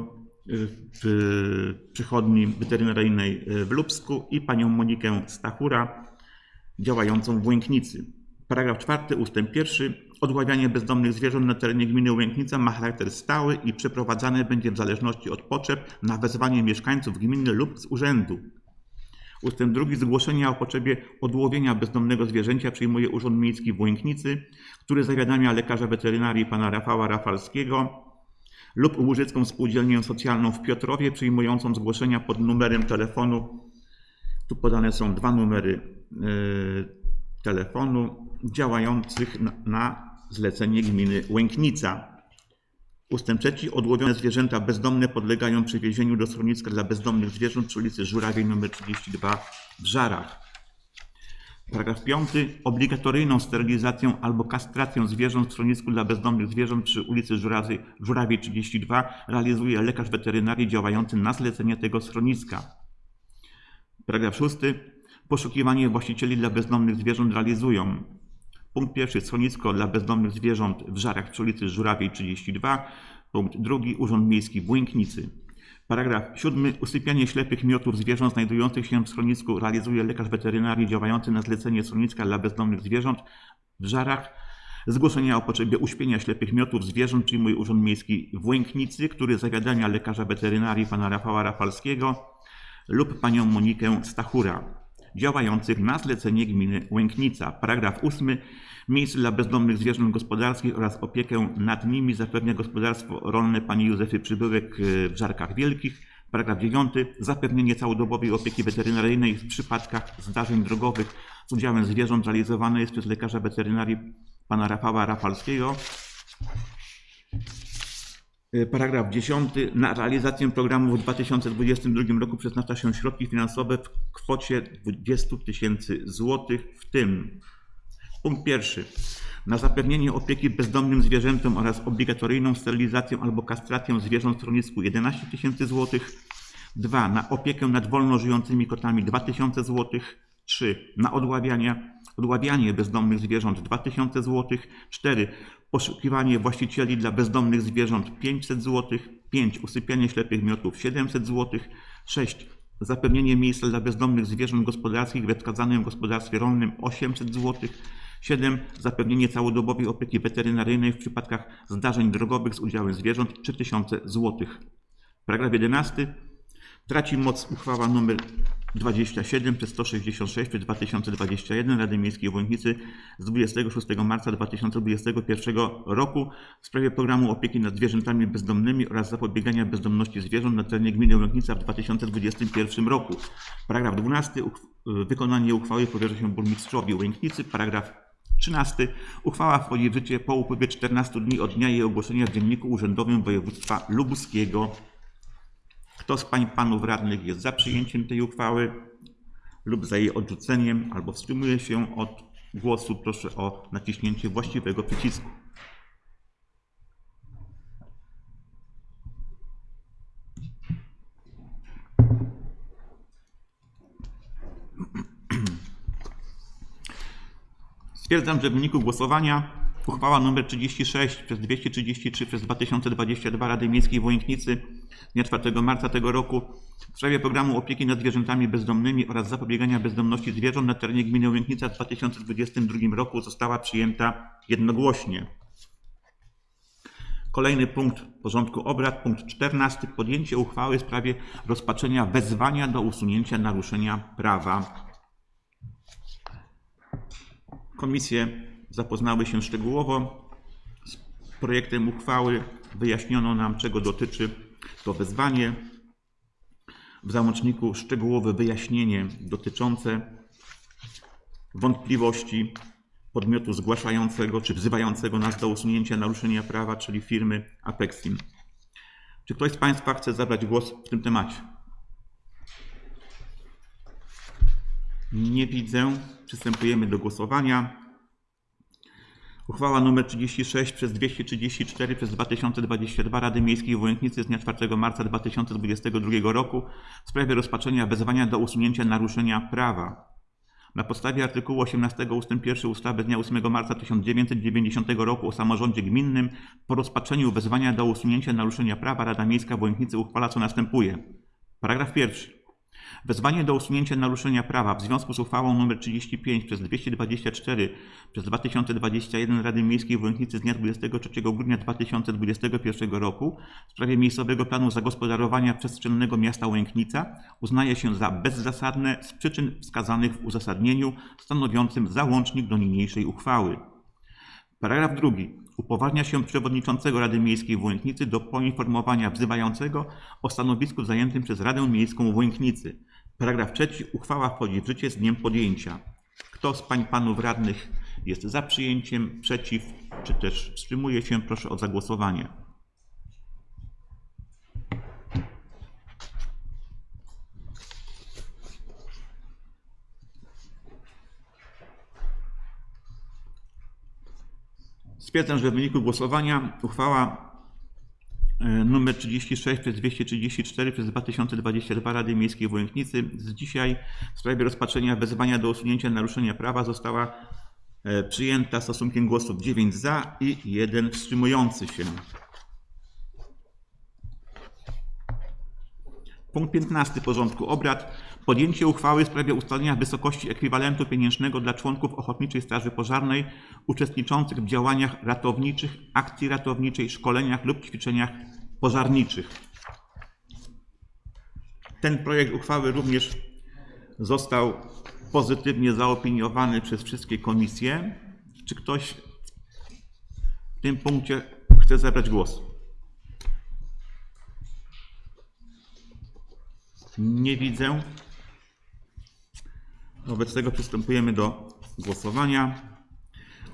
w przychodni weterynaryjnej e, w Lubsku i panią Monikę Stachura, działającą w Łęknicy. Paragraf czwarty, ustęp pierwszy. Odławianie bezdomnych zwierząt na terenie gminy Łęknica ma charakter stały i przeprowadzane będzie w zależności od potrzeb na wezwanie mieszkańców gminy lub z urzędu. Ustęp drugi. Zgłoszenia o potrzebie odłowienia bezdomnego zwierzęcia przyjmuje Urząd Miejski w Łęknicy, który zawiadamia lekarza weterynarii pana Rafała Rafalskiego lub Łużycką Spółdzielnię Socjalną w Piotrowie przyjmującą zgłoszenia pod numerem telefonu. Tu podane są dwa numery e, telefonu działających na, na zlecenie gminy Łęknica. Ustęp trzeci. Odłowione zwierzęta bezdomne podlegają przewiezieniu do schroniska dla bezdomnych zwierząt przy ulicy Żurawiej nr 32 w Żarach. Paragraf 5. Obligatoryjną sterylizację albo kastrację zwierząt w schronisku dla bezdomnych zwierząt przy ulicy Żurawiej, Żurawiej 32 realizuje lekarz weterynarii działający na zlecenie tego schroniska. Paragraf 6. Poszukiwanie właścicieli dla bezdomnych zwierząt realizują Punkt pierwszy. Schronisko dla bezdomnych zwierząt w Żarach przy ulicy Żurawiej 32. Punkt drugi. Urząd Miejski w. Paragraf siódmy. Usypianie ślepych miotów zwierząt znajdujących się w schronisku realizuje lekarz weterynarii działający na zlecenie schroniska dla bezdomnych zwierząt w Żarach. Zgłoszenia o potrzebie uśpienia ślepych miotów zwierząt przyjmuje Urząd Miejski w Łęknicy, który zawiadamia lekarza weterynarii pana Rafała Rafalskiego lub panią Monikę Stachura działających na zlecenie gminy Łęknica. Paragraf 8. Miejsce dla bezdomnych zwierząt gospodarskich oraz opiekę nad nimi zapewnia gospodarstwo rolne pani Józefy Przybyłek e, w Żarkach Wielkich. Paragraf 9. Zapewnienie całodobowej opieki weterynaryjnej w przypadkach zdarzeń drogowych z udziałem zwierząt realizowane jest przez lekarza weterynarii pana Rafała Rafalskiego. Y, Paragraf 10. Na realizację programu w 2022 roku przeznacza się środki finansowe w kwocie 20 tysięcy złotych, w tym punkt pierwszy. Na zapewnienie opieki bezdomnym zwierzętom oraz obligatoryjną sterylizację albo kastrację zwierząt w schronisku 11 tysięcy złotych. 2. Na opiekę nad wolno żyjącymi kotami 2000 złotych. 3. Na odławianie, odławianie bezdomnych zwierząt 2000 zł. 4. poszukiwanie właścicieli dla bezdomnych zwierząt 500 zł, 5. Usypianie ślepych miotów 700 zł, 6. Zapewnienie miejsca dla bezdomnych zwierząt gospodarskich we wskazanym gospodarstwie rolnym 800 zł, 7. Zapewnienie całodobowej opieki weterynaryjnej w przypadkach zdarzeń drogowych z udziałem zwierząt 3000 zł. Paragraf 11. Traci moc uchwała nr 27 przez 166 przez 2021 Rady Miejskiej w Łęknicy z 26 marca 2021 roku w sprawie programu opieki nad zwierzętami bezdomnymi oraz zapobiegania bezdomności zwierząt na terenie gminy Łęknica w 2021 roku. Paragraf 12. Uchw- wykonanie uchwały powierza się burmistrzowi Łęknicy. Paragraf 13. Uchwała wchodzi w życie po upływie 14 dni od dnia jej ogłoszenia w Dzienniku Urzędowym Województwa Lubuskiego. Kto z pań panów radnych jest za przyjęciem tej uchwały lub za jej odrzuceniem albo wstrzymuje się od głosu, proszę o naciśnięcie właściwego przycisku. Stwierdzam, że w wyniku głosowania uchwała nr 36 przez 233 przez 2022 Rady Miejskiej w Łęknicy dnia 4 marca tego roku w sprawie programu opieki nad zwierzętami bezdomnymi oraz zapobiegania bezdomności zwierząt na terenie gminy Łęknica w 2022 roku została przyjęta jednogłośnie. Kolejny punkt porządku obrad, punkt 14. Podjęcie uchwały w sprawie rozpatrzenia wezwania do usunięcia naruszenia prawa. Komisje zapoznały się szczegółowo z projektem uchwały. Wyjaśniono nam, czego dotyczy to wezwanie. W załączniku szczegółowe wyjaśnienie dotyczące wątpliwości podmiotu zgłaszającego czy wzywającego nas do usunięcia naruszenia prawa, czyli firmy Apexim. Czy ktoś z Państwa chce zabrać głos w tym temacie? Nie widzę. Przystępujemy do głosowania. Uchwała nr 36 przez 234 przez 2022 Rady Miejskiej w Łęknicy z dnia 4 marca 2022 roku w sprawie rozpatrzenia wezwania do usunięcia naruszenia prawa. Na podstawie artykułu 18 ust. 1 ustawy z dnia 8 marca 1990 roku o samorządzie gminnym po rozpatrzeniu wezwania do usunięcia naruszenia prawa Rada Miejska w Łęknicy uchwala co następuje. Paragraf pierwszy. Wezwanie do usunięcia naruszenia prawa w związku z uchwałą nr 35 przez 224 przez 2021 Rady Miejskiej w Łęknicy z dnia 23 grudnia 2021 roku w sprawie miejscowego planu zagospodarowania przestrzennego miasta Łęknica uznaje się za bezzasadne z przyczyn wskazanych w uzasadnieniu stanowiącym załącznik do niniejszej uchwały. Paragraf drugi. Upoważnia się przewodniczącego Rady Miejskiej w Łęknicy do poinformowania wzywającego o stanowisku zajętym przez Radę Miejską w Łęknicy. Paragraf trzeci. Uchwała wchodzi w życie z dniem podjęcia. Kto z pań panów radnych jest za przyjęciem, przeciw, czy też wstrzymuje się, proszę o zagłosowanie. Stwierdzam, że w wyniku głosowania uchwała e, nr 36 przez 234 przez 2022 Rady Miejskiej w Łęknicy z dzisiaj w sprawie rozpatrzenia wezwania do usunięcia naruszenia prawa została e, przyjęta stosunkiem głosów 9 za i 1 wstrzymujący się. Punkt 15 porządku obrad. Podjęcie uchwały w sprawie ustalenia wysokości ekwiwalentu pieniężnego dla członków Ochotniczej Straży Pożarnej uczestniczących w działaniach ratowniczych, akcji ratowniczej, szkoleniach lub ćwiczeniach pożarniczych. Ten projekt uchwały również został pozytywnie zaopiniowany przez wszystkie komisje. Czy ktoś w tym punkcie chce zabrać głos? Nie widzę. Wobec tego przystępujemy do głosowania.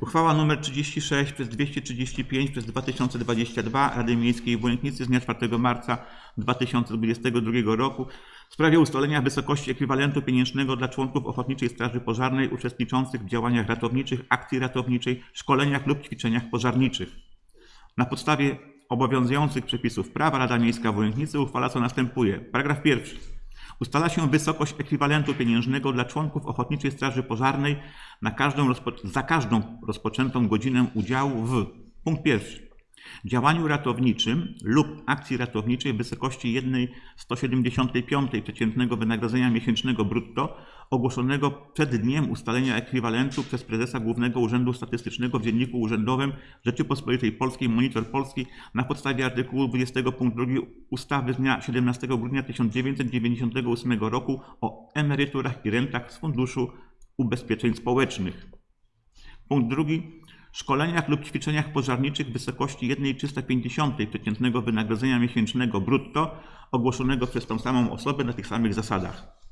Uchwała nr 36 przez 235 przez 2022 Rady Miejskiej w Łęknicy z dnia 4 marca 2022 roku w sprawie ustalenia wysokości ekwiwalentu pieniężnego dla członków Ochotniczej Straży Pożarnej uczestniczących w działaniach ratowniczych, akcji ratowniczej, szkoleniach lub ćwiczeniach pożarniczych. Na podstawie obowiązujących przepisów prawa Rada Miejska w Łęknicy uchwala co następuje. Paragraf pierwszy. Ustala się wysokość ekwiwalentu pieniężnego dla członków Ochotniczej Straży Pożarnej na każdą za każdą rozpoczętą godzinę udziału w Punkt pierwszy. Działaniu ratowniczym lub akcji ratowniczej w wysokości 1,175 przeciętnego wynagrodzenia miesięcznego brutto ogłoszonego przed dniem ustalenia ekwiwalentu przez prezesa Głównego Urzędu Statystycznego w Dzienniku Urzędowym Rzeczypospolitej Polskiej Monitor Polski na podstawie artykułu 20 punkt 2 ustawy z dnia 17 grudnia 1998 roku o emeryturach i rentach z Funduszu Ubezpieczeń Społecznych. Punkt drugi. Szkoleniach lub ćwiczeniach pożarniczych w wysokości 1,350 przeciętnego wynagrodzenia miesięcznego brutto ogłoszonego przez tą samą osobę na tych samych zasadach.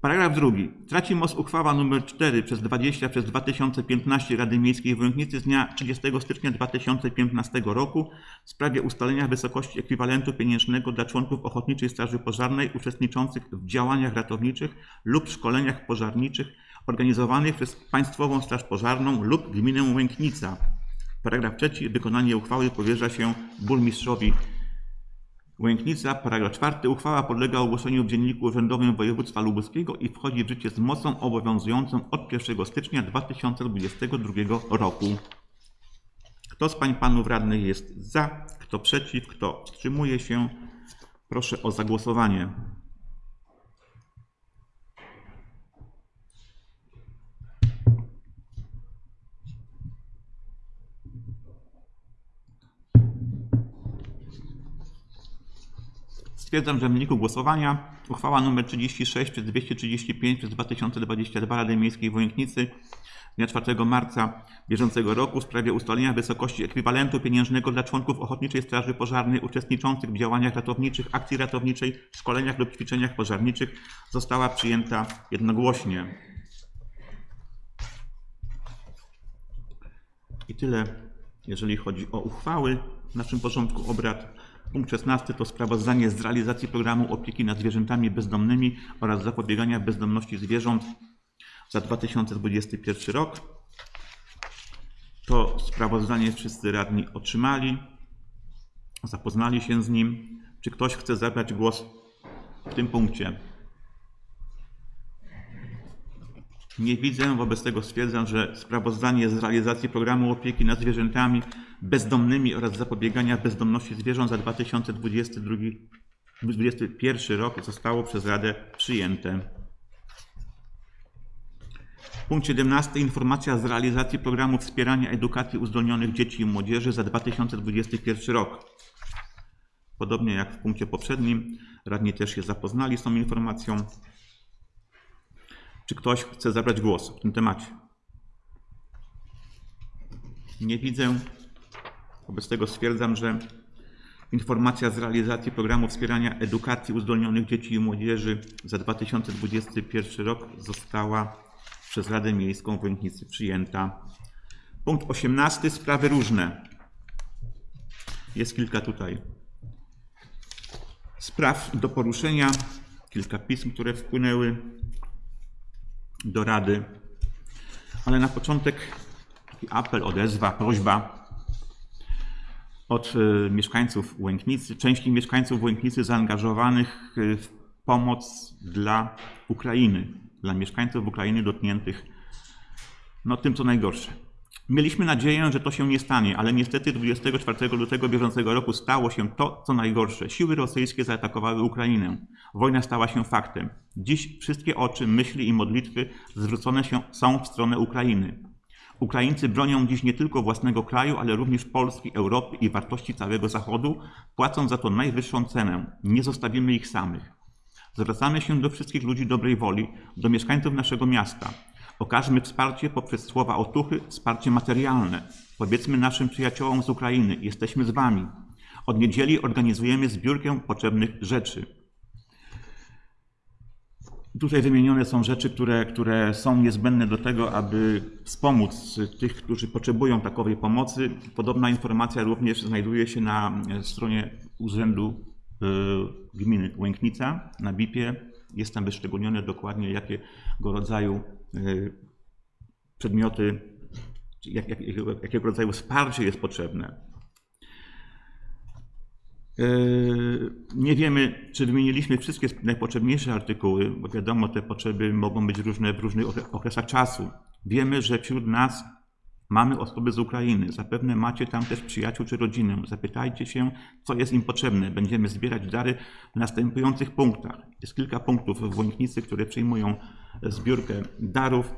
Paragraf drugi. Traci moc uchwała nr 4 przez 20 przez 2015 Rady Miejskiej w Łęknicy z dnia 30 stycznia 2015 roku w sprawie ustalenia wysokości ekwiwalentu pieniężnego dla członków Ochotniczej Straży Pożarnej uczestniczących w działaniach ratowniczych lub szkoleniach pożarniczych organizowanych przez Państwową Straż Pożarną lub Gminę Łęknica. Paragraf trzeci. Wykonanie uchwały powierza się burmistrzowi Łęknica, paragraf czwarty. Uchwała podlega ogłoszeniu w Dzienniku Urzędowym Województwa Lubuskiego i wchodzi w życie z mocą obowiązującą od 1 stycznia 2022 roku. Kto z pań panów radnych jest za, kto przeciw, kto wstrzymuje się? Proszę o zagłosowanie. Stwierdzam, że w wyniku głosowania uchwała nr 36 przez 235 przez 2022 Rady Miejskiej w Łęknicy dnia 4 marca bieżącego roku w sprawie ustalenia wysokości ekwiwalentu pieniężnego dla członków Ochotniczej Straży Pożarnej uczestniczących w działaniach ratowniczych, akcji ratowniczej, szkoleniach lub ćwiczeniach pożarniczych została przyjęta jednogłośnie. I tyle, jeżeli chodzi o uchwały w naszym porządku obrad. Punkt 16 to sprawozdanie z realizacji programu opieki nad zwierzętami bezdomnymi oraz zapobiegania bezdomności zwierząt za 2021 rok. To sprawozdanie wszyscy radni otrzymali, zapoznali się z nim. Czy ktoś chce zabrać głos w tym punkcie? Nie widzę, wobec tego stwierdzam, że sprawozdanie z realizacji programu opieki nad zwierzętami bezdomnymi oraz zapobiegania bezdomności zwierząt za 2022-2021 rok zostało przez Radę przyjęte. Punkt 17. Informacja z realizacji programu wspierania edukacji uzdolnionych dzieci i młodzieży za 2021 rok. Podobnie jak w punkcie poprzednim, radni też się zapoznali z tą informacją. Czy ktoś chce zabrać głos w tym temacie? Nie widzę. Wobec tego stwierdzam, że informacja z realizacji programu wspierania edukacji uzdolnionych dzieci i młodzieży za 2021 rok została przez Radę Miejską w Łęknicy przyjęta. Punkt 18. Sprawy różne. Jest kilka tutaj spraw do poruszenia, kilka pism, które wpłynęły do Rady. Ale na początek taki apel, odezwa, prośba od e, mieszkańców Łęknicy, części mieszkańców Łęknicy zaangażowanych e, w pomoc dla Ukrainy, dla mieszkańców Ukrainy dotkniętych no, tym, co najgorsze. Mieliśmy nadzieję, że to się nie stanie, ale niestety 24 lutego bieżącego roku stało się to, co najgorsze. Siły rosyjskie zaatakowały Ukrainę. Wojna stała się faktem. Dziś wszystkie oczy, myśli i modlitwy zwrócone są w stronę Ukrainy. Ukraińcy bronią dziś nie tylko własnego kraju, ale również Polski, Europy i wartości całego Zachodu, płacąc za to najwyższą cenę. Nie zostawimy ich samych. Zwracamy się do wszystkich ludzi dobrej woli, do mieszkańców naszego miasta. Okażmy wsparcie poprzez słowa otuchy, wsparcie materialne. Powiedzmy naszym przyjaciołom z Ukrainy, jesteśmy z wami. Od niedzieli organizujemy zbiórkę potrzebnych rzeczy. Tutaj wymienione są rzeczy, które, które są niezbędne do tego, aby wspomóc tych, którzy potrzebują takowej pomocy. Podobna informacja również znajduje się na stronie Urzędu y, Gminy Łęknica, na BIP-ie. Jest tam wyszczególnione dokładnie, jakiego rodzaju y, przedmioty, jak, jak, jakiego, jakiego rodzaju wsparcie jest potrzebne. Yy, Nie wiemy, czy wymieniliśmy wszystkie najpotrzebniejsze artykuły, bo wiadomo, te potrzeby mogą być różne w różnych okre- okresach czasu. Wiemy, że wśród nas Mamy osoby z Ukrainy, zapewne macie tam też przyjaciół czy rodzinę. Zapytajcie się, co jest im potrzebne. Będziemy zbierać dary w następujących punktach. Jest kilka punktów w Łęknicy, które przyjmują zbiórkę darów.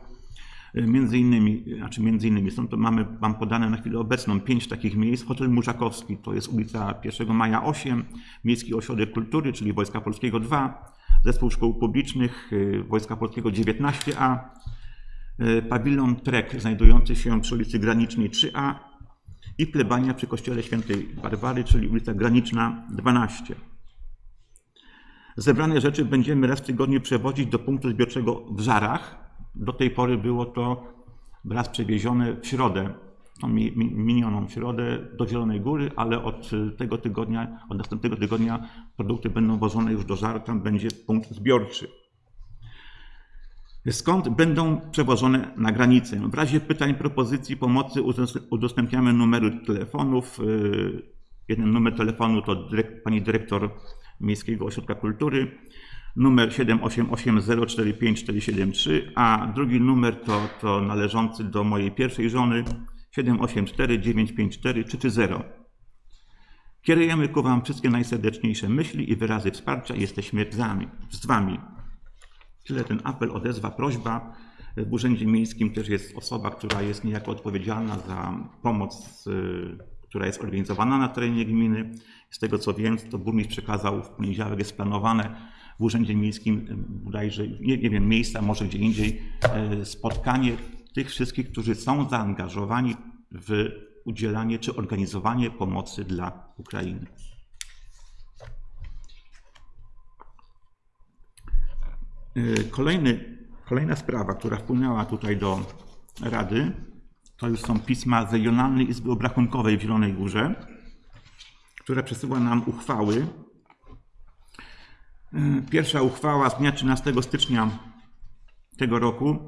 Między innymi, znaczy między innymi, są to mamy, mam podane na chwilę obecną pięć takich miejsc. Hotel Murzakowski, to jest ulica 1 Maja 8, Miejski Ośrodek Kultury, czyli Wojska Polskiego 2, Zespół Szkół Publicznych y, Wojska Polskiego 19A, y, pawilon Trek znajdujący się przy ulicy Granicznej 3A i plebania przy kościele świętej Barbary, czyli ulica Graniczna 12. Zebrane rzeczy będziemy raz w tygodniu przewozić do punktu zbiorczego w Żarach. Do tej pory było to raz przewiezione w środę, tą mi- mi- minioną środę do Zielonej Góry, ale od tego tygodnia, od następnego tygodnia produkty będą wożone już do Żar, tam będzie punkt zbiorczy. Skąd będą przewożone na granicę? W razie pytań, propozycji, pomocy udostęp- udostępniamy numery telefonów. Jeden numer telefonu to dyrek, pani dyrektor Miejskiego Ośrodka Kultury, numer 788045473, a drugi numer to, to należący do mojej pierwszej żony 784954330. Kierujemy ku Wam wszystkie najserdeczniejsze myśli i wyrazy wsparcia jesteśmy z Wami. Z wami. Tyle ten apel, odezwa, prośba. W Urzędzie Miejskim też jest osoba, która jest niejako odpowiedzialna za pomoc, y, która jest organizowana na terenie gminy. Z tego co wiem, to burmistrz przekazał w poniedziałek, jest planowane w Urzędzie Miejskim bodajże, nie, nie wiem, miejsca, może gdzie indziej, y, spotkanie tych wszystkich, którzy są zaangażowani w udzielanie czy organizowanie pomocy dla Ukrainy. Y, Kolejny, kolejna sprawa, która wpłynęła tutaj do Rady, to już są pisma z Regionalnej Izby Obrachunkowej w Zielonej Górze, która przesyła nam uchwały. Y, Pierwsza uchwała z dnia 13 stycznia tego roku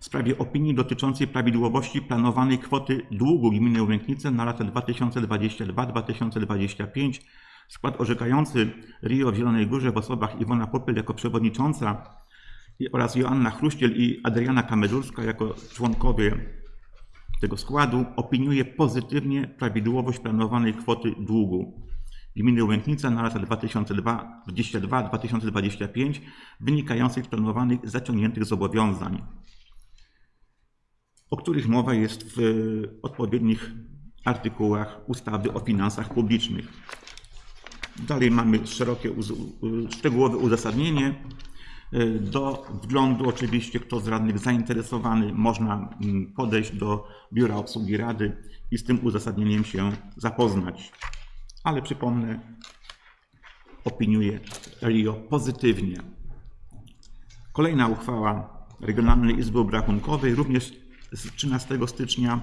w sprawie opinii dotyczącej prawidłowości planowanej kwoty długu gminy Łęknice na lata 2022-2025. Skład orzekający Rio w Zielonej Górze w osobach Iwona Popyl jako przewodnicząca oraz Joanna Chruściel i Adriana Kamedurska jako członkowie tego składu opiniuje pozytywnie prawidłowość planowanej kwoty długu gminy Łęknica na lata 2022-2025 wynikających z planowanych zaciągniętych zobowiązań o których mowa jest w odpowiednich artykułach ustawy o finansach publicznych. Dalej mamy szerokie, szczegółowe uzasadnienie. Do wglądu oczywiście, kto z radnych zainteresowany, można mm, podejść do Biura Obsługi Rady i z tym uzasadnieniem się zapoznać. Ale przypomnę, opiniuję RIO pozytywnie. Kolejna uchwała Regionalnej Izby Obrachunkowej, również z 13 stycznia,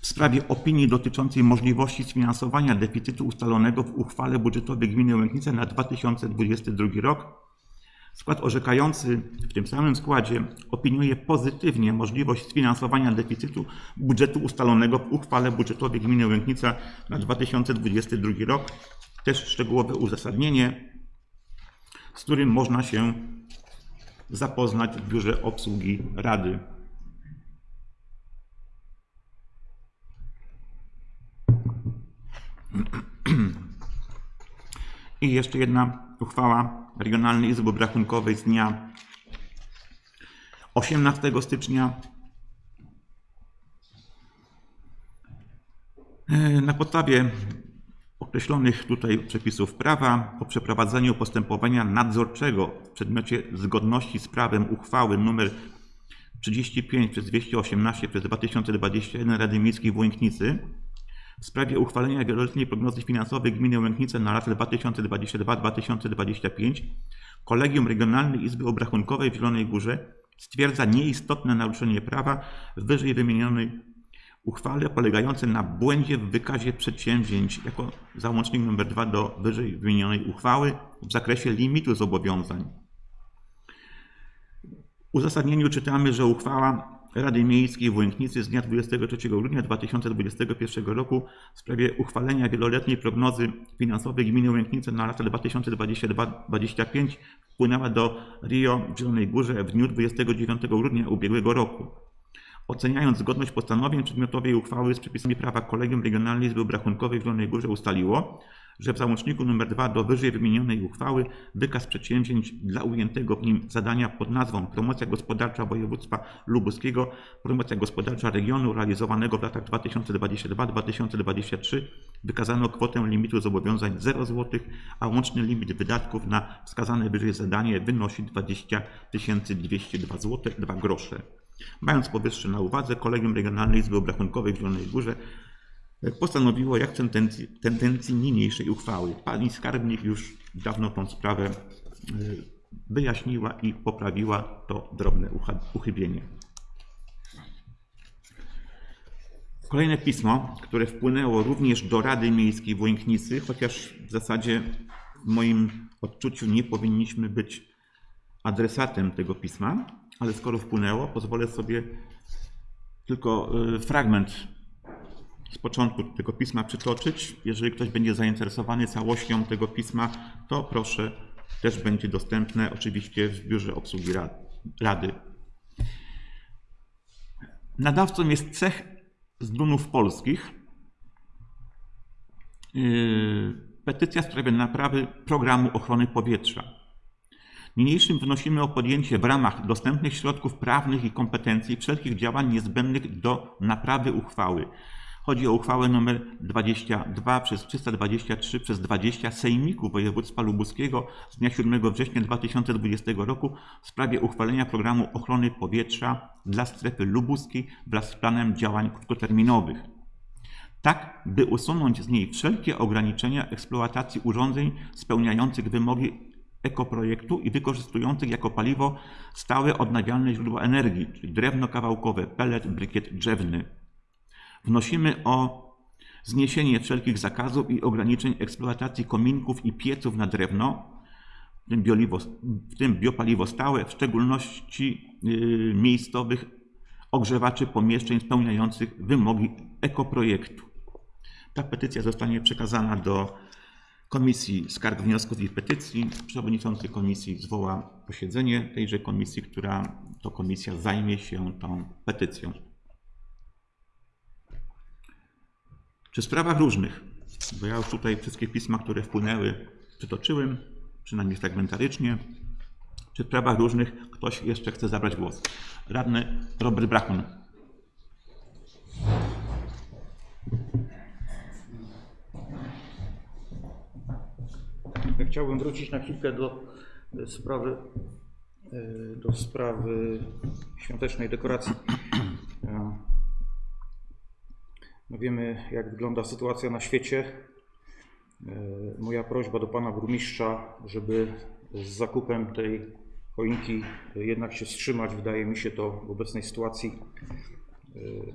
w sprawie opinii dotyczącej możliwości sfinansowania deficytu ustalonego w uchwale budżetowej gminy Łęknice na 2022 rok. Skład orzekający w tym samym składzie opiniuje pozytywnie możliwość sfinansowania deficytu budżetu ustalonego w uchwale budżetowej gminy Łęknica na 2022 rok. Też szczegółowe uzasadnienie, z którym można się zapoznać w Biurze Obsługi Rady. I jeszcze jedna uchwała Regionalnej Izby Obrachunkowej z dnia 18 stycznia. E, Na podstawie określonych tutaj przepisów prawa po przeprowadzeniu postępowania nadzorczego w przedmiocie zgodności z prawem uchwały nr 35 przez 218 przez 2021 Rady Miejskiej w Łęknicy w sprawie uchwalenia wieloletniej prognozy finansowej gminy Łęknice na lata 2022-2025 Kolegium Regionalnej Izby Obrachunkowej w Zielonej Górze stwierdza nieistotne naruszenie prawa w wyżej wymienionej uchwale polegające na błędzie w wykazie przedsięwzięć jako załącznik nr 2 do wyżej wymienionej uchwały w zakresie limitu zobowiązań. W uzasadnieniu czytamy, że uchwała Rady Miejskiej w Łęknicy z dnia 23 grudnia 2021 roku w sprawie uchwalenia wieloletniej prognozy finansowej gminy Łęknice na lata 2022-2025 wpłynęła do RIO w Zielonej Górze w dniu 29 grudnia ubiegłego roku. Oceniając zgodność postanowień przedmiotowej uchwały z przepisami prawa Kolegium Regionalnej Izby Obrachunkowej w Zielonej Górze ustaliło, że w załączniku nr 2 do wyżej wymienionej uchwały wykaz przedsięwzięć dla ujętego w nim zadania pod nazwą Promocja gospodarcza województwa lubuskiego, promocja gospodarcza regionu realizowanego w latach 2022-2023 wykazano kwotę limitu zobowiązań 0 zł, a łączny limit wydatków na wskazane wyżej zadanie wynosi 20 202 zł 2 grosze. Mając powyższe na uwadze, Kolegium Regionalnej Izby Obrachunkowej w Zielonej Górze postanowiło jak tendencji, tendencji niniejszej uchwały. Pani skarbnik już dawno tą sprawę y, wyjaśniła i poprawiła to drobne uchybienie. Kolejne pismo, które wpłynęło również do Rady Miejskiej w Łęknicy, chociaż w zasadzie w moim odczuciu nie powinniśmy być adresatem tego pisma, ale skoro wpłynęło, pozwolę sobie tylko y, fragment z początku tego pisma przytoczyć. Jeżeli ktoś będzie zainteresowany całością tego pisma, to proszę, też będzie dostępne oczywiście w Biurze Obsługi Ra- Rady. Nadawcą jest cech z Dunów Polskich. Yy, Petycja w sprawie naprawy programu ochrony powietrza. Niniejszym wnosimy o podjęcie w ramach dostępnych środków prawnych i kompetencji wszelkich działań niezbędnych do naprawy uchwały. Chodzi o uchwałę nr 22 przez 323 przez 20 Sejmiku Województwa Lubuskiego z dnia 7 września 2020 roku w sprawie uchwalenia programu ochrony powietrza dla strefy lubuskiej wraz z planem działań krótkoterminowych tak by usunąć z niej wszelkie ograniczenia eksploatacji urządzeń spełniających wymogi ekoprojektu i wykorzystujących jako paliwo stałe odnawialne źródła energii, czyli drewno kawałkowe, pelet, brykiet drzewny. Wnosimy o zniesienie wszelkich zakazów i ograniczeń eksploatacji kominków i pieców na drewno, w tym, bioliwo, w tym biopaliwo stałe, w szczególności yy, miejscowych ogrzewaczy pomieszczeń spełniających wymogi ekoprojektu. Ta petycja zostanie przekazana do Komisji Skarg, Wniosków i Petycji. Przewodniczący komisji zwoła posiedzenie tejże komisji, która to komisja zajmie się tą petycją. W sprawach różnych, bo ja już tutaj wszystkie pisma, które wpłynęły, przytoczyłem, przynajmniej fragmentarycznie, w sprawach różnych ktoś jeszcze chce zabrać głos? Radny Robert Brachun. Chciałbym wrócić na chwilkę do e, sprawy, e, do sprawy świątecznej dekoracji. E, No wiemy, jak wygląda sytuacja na świecie. Moja prośba do pana burmistrza, żeby z zakupem tej choinki jednak się wstrzymać. Wydaje mi się to w obecnej sytuacji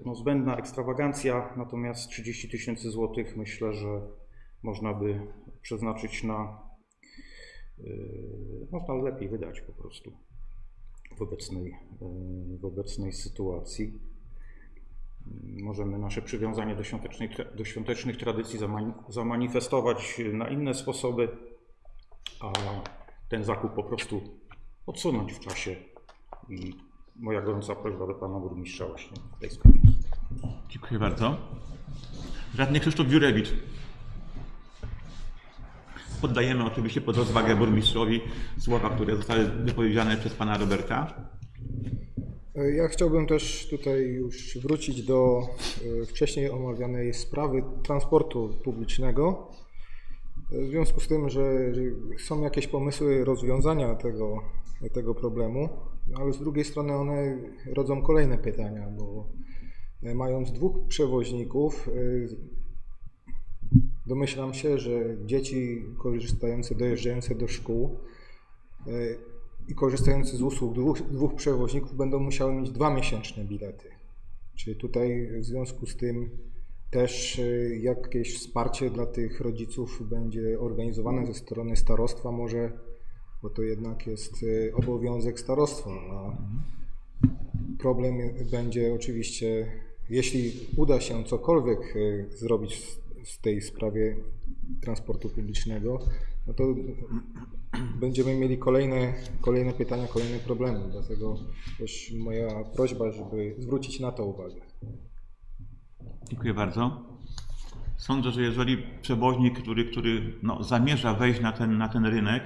no, zbędna ekstrawagancja, natomiast 30 tysięcy złotych myślę, że można by przeznaczyć na można lepiej wydać po prostu w obecnej, yy, w obecnej sytuacji. Yy, Możemy nasze przywiązanie do, świątecznej, tra- do świątecznych tradycji zamani- zamanifestować na inne sposoby, a ten zakup po prostu odsunąć w czasie. I moja gorąca prośba do pana burmistrza właśnie w tej sprawie. Dziękuję bardzo. Radny Krzysztof Dziurewicz. Poddajemy oczywiście pod rozwagę burmistrzowi słowa, które zostały wypowiedziane przez pana Roberta. Ja chciałbym też tutaj już wrócić do e, wcześniej omawianej sprawy transportu publicznego. W związku z tym, że są jakieś pomysły rozwiązania tego, tego problemu, ale z drugiej strony one rodzą kolejne pytania, bo e, mając dwóch przewoźników, e, domyślam się, że dzieci korzystające, dojeżdżające do szkół e, i korzystający z usług dwóch, dwóch przewoźników będą musiały mieć dwa miesięczne bilety. Czy tutaj w związku z tym też y, jakieś wsparcie dla tych rodziców będzie organizowane ze strony starostwa może, bo to jednak jest y, obowiązek starostwa, a problem będzie oczywiście, jeśli uda się cokolwiek zrobić w- tej sprawie transportu publicznego, no to będziemy mieli kolejne, kolejne pytania, kolejne problemy. Dlatego też moja prośba, żeby zwrócić na to uwagę. Dziękuję bardzo. Sądzę, że jeżeli przewoźnik, który, który no, zamierza wejść na ten, na ten rynek,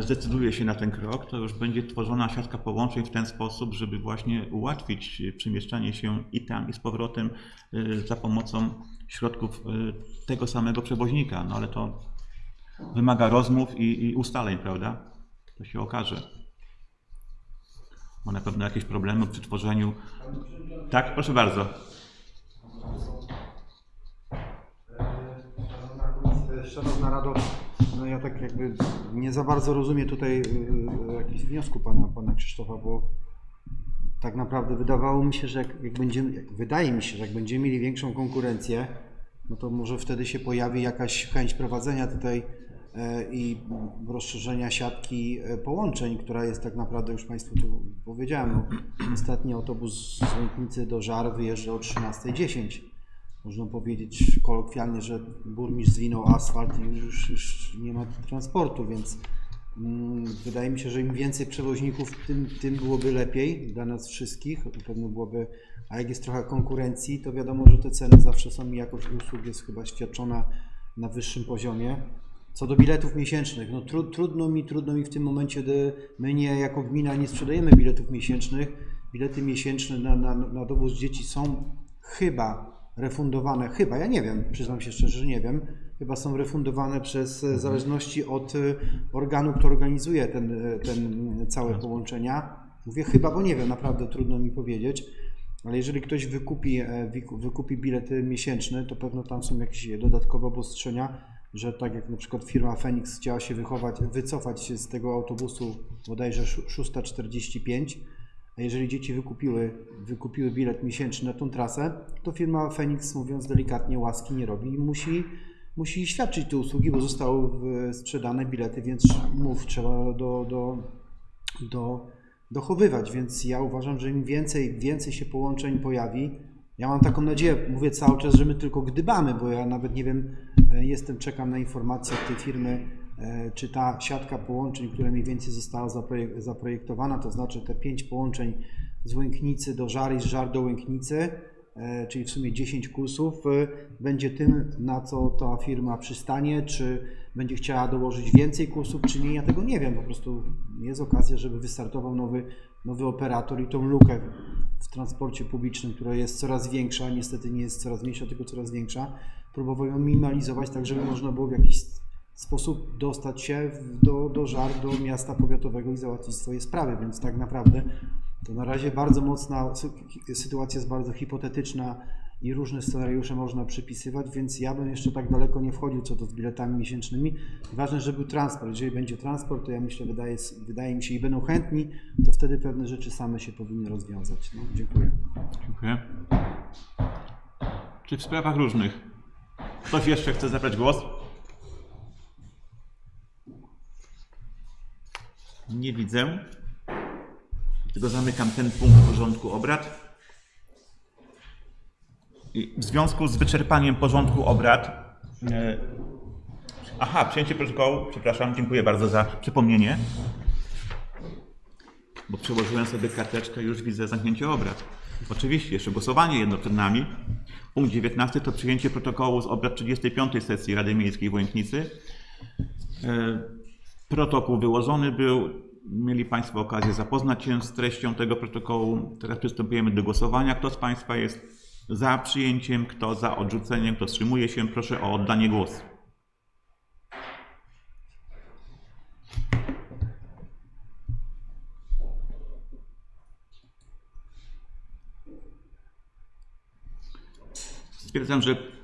zdecyduje się na ten krok, to już będzie tworzona siatka połączeń w ten sposób, żeby właśnie ułatwić e, przemieszczanie się i tam, i z powrotem e, za pomocą środków e, tego samego przewoźnika. No ale to wymaga rozmów i, i ustaleń, prawda? To się okaże. Ma na pewno jakieś problemy przy tworzeniu. Tak, proszę bardzo. Szanowna Rado, no ja tak jakby nie za bardzo rozumiem tutaj y, jakichś wniosku pana, pana Krzysztofa, bo tak naprawdę wydawało mi się, że jak, jak będziemy, jak, wydaje mi się, że jak będziemy mieli większą konkurencję, no to może wtedy się pojawi jakaś chęć prowadzenia tutaj e, i rozszerzenia siatki e, połączeń, która jest tak naprawdę, już Państwu tu powiedziałem, no, ostatni autobus z Łęknicy do Żar wyjeżdża o 13.10 można powiedzieć kolokwialnie, że burmistrz zwinął asfalt i już, już nie ma transportu, więc mm, wydaje mi się, że im więcej przewoźników, tym, tym byłoby lepiej dla nas wszystkich. Pewno byłoby, a jak jest trochę konkurencji, to wiadomo, że te ceny zawsze są i jakość usług jest chyba świadczona na wyższym poziomie. Co do biletów miesięcznych, no tru, trudno mi, trudno mi w tym momencie, gdy my nie, jako gmina nie sprzedajemy biletów miesięcznych. Bilety miesięczne na, na, na dowóz dzieci są chyba refundowane, chyba, ja nie wiem, przyznam się szczerze, że nie wiem, chyba są refundowane przez, e, w zależności od e, organu, który organizuje ten, e, ten całe połączenia. Mówię chyba, bo nie wiem, naprawdę trudno mi powiedzieć. Ale jeżeli ktoś wykupi, wykupi bilet miesięczny, to pewno tam są jakieś dodatkowe obostrzenia, że tak jak na przykład firma Phoenix chciała się wychować, wycofać się z tego autobusu bodajże szó- 6.45, a jeżeli dzieci wykupiły, wykupiły bilet miesięczny na tą trasę, to firma Phoenix, mówiąc delikatnie, łaski nie robi i musi, musi świadczyć te usługi, bo zostały w- sprzedane bilety, więc mów, trzeba do, do, do, dochowywać. Więc ja uważam, że im więcej, więcej się połączeń pojawi, ja mam taką nadzieję, mówię cały czas, że my tylko gdybamy, bo ja nawet nie wiem, e, jestem, czekam na informację od tej firmy, e, czy ta siatka połączeń, która mniej więcej została zaprojek- zaprojektowana, to znaczy te pięć połączeń z Łęknicy do Żar i z Żar do Łęknicy, e, czyli w sumie 10 kursów, e, będzie tym, na co ta firma przystanie, czy będzie chciała dołożyć więcej kursów, czy nie, ja tego nie wiem, po prostu jest okazja, żeby wystartował nowy, nowy operator i tą lukę w transporcie publicznym, która jest coraz większa, niestety nie jest coraz mniejsza, tylko coraz większa, próbował ją minimalizować, tak żeby można było w jakiś sposób dostać się do, do żar, do miasta powiatowego i załatwić swoje sprawy, więc tak naprawdę to na razie bardzo mocna sy- sytuacja jest bardzo hipotetyczna i różne scenariusze można przypisywać, więc ja bym jeszcze tak daleko nie wchodził co to z biletami miesięcznymi. Ważne, żeby był transport. Jeżeli będzie transport, to ja myślę, wydaje, wydaje mi się i będą chętni, to wtedy pewne rzeczy same się powinny rozwiązać. No, dziękuję. Dziękuję. Czy w sprawach różnych ktoś jeszcze chce zabrać głos? Nie widzę. Dlatego zamykam ten punkt porządku obrad. W związku z wyczerpaniem porządku obrad. e, Aha, przyjęcie protokołu. Przepraszam, dziękuję bardzo za przypomnienie. Bo przełożyłem sobie karteczkę już widzę zamknięcie obrad. Oczywiście, jeszcze głosowanie jedno przed nami. Punkt 19 to przyjęcie protokołu z obrad 35 sesji Rady Miejskiej w Łęknicy. E, Protokół wyłożony był. Mieli Państwo okazję zapoznać się z treścią tego protokołu. Teraz przystępujemy do głosowania. Kto z Państwa jest za przyjęciem, kto za odrzuceniem, kto wstrzymuje się, proszę o oddanie głosu. Stwierdzam, że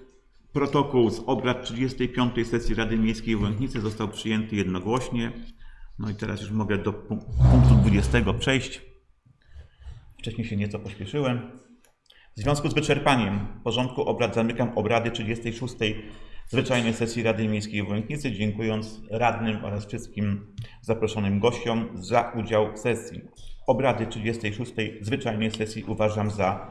protokół z obrad 35 sesji Rady Miejskiej w został przyjęty jednogłośnie. No i teraz już mogę do punk- punktu 20 przejść. Wcześniej się nieco pośpieszyłem. W związku z wyczerpaniem porządku obrad zamykam obrady 36 zwyczajnej sesji Rady Miejskiej w dziękując radnym oraz wszystkim zaproszonym gościom za udział w sesji. Obrady 36 zwyczajnej sesji uważam za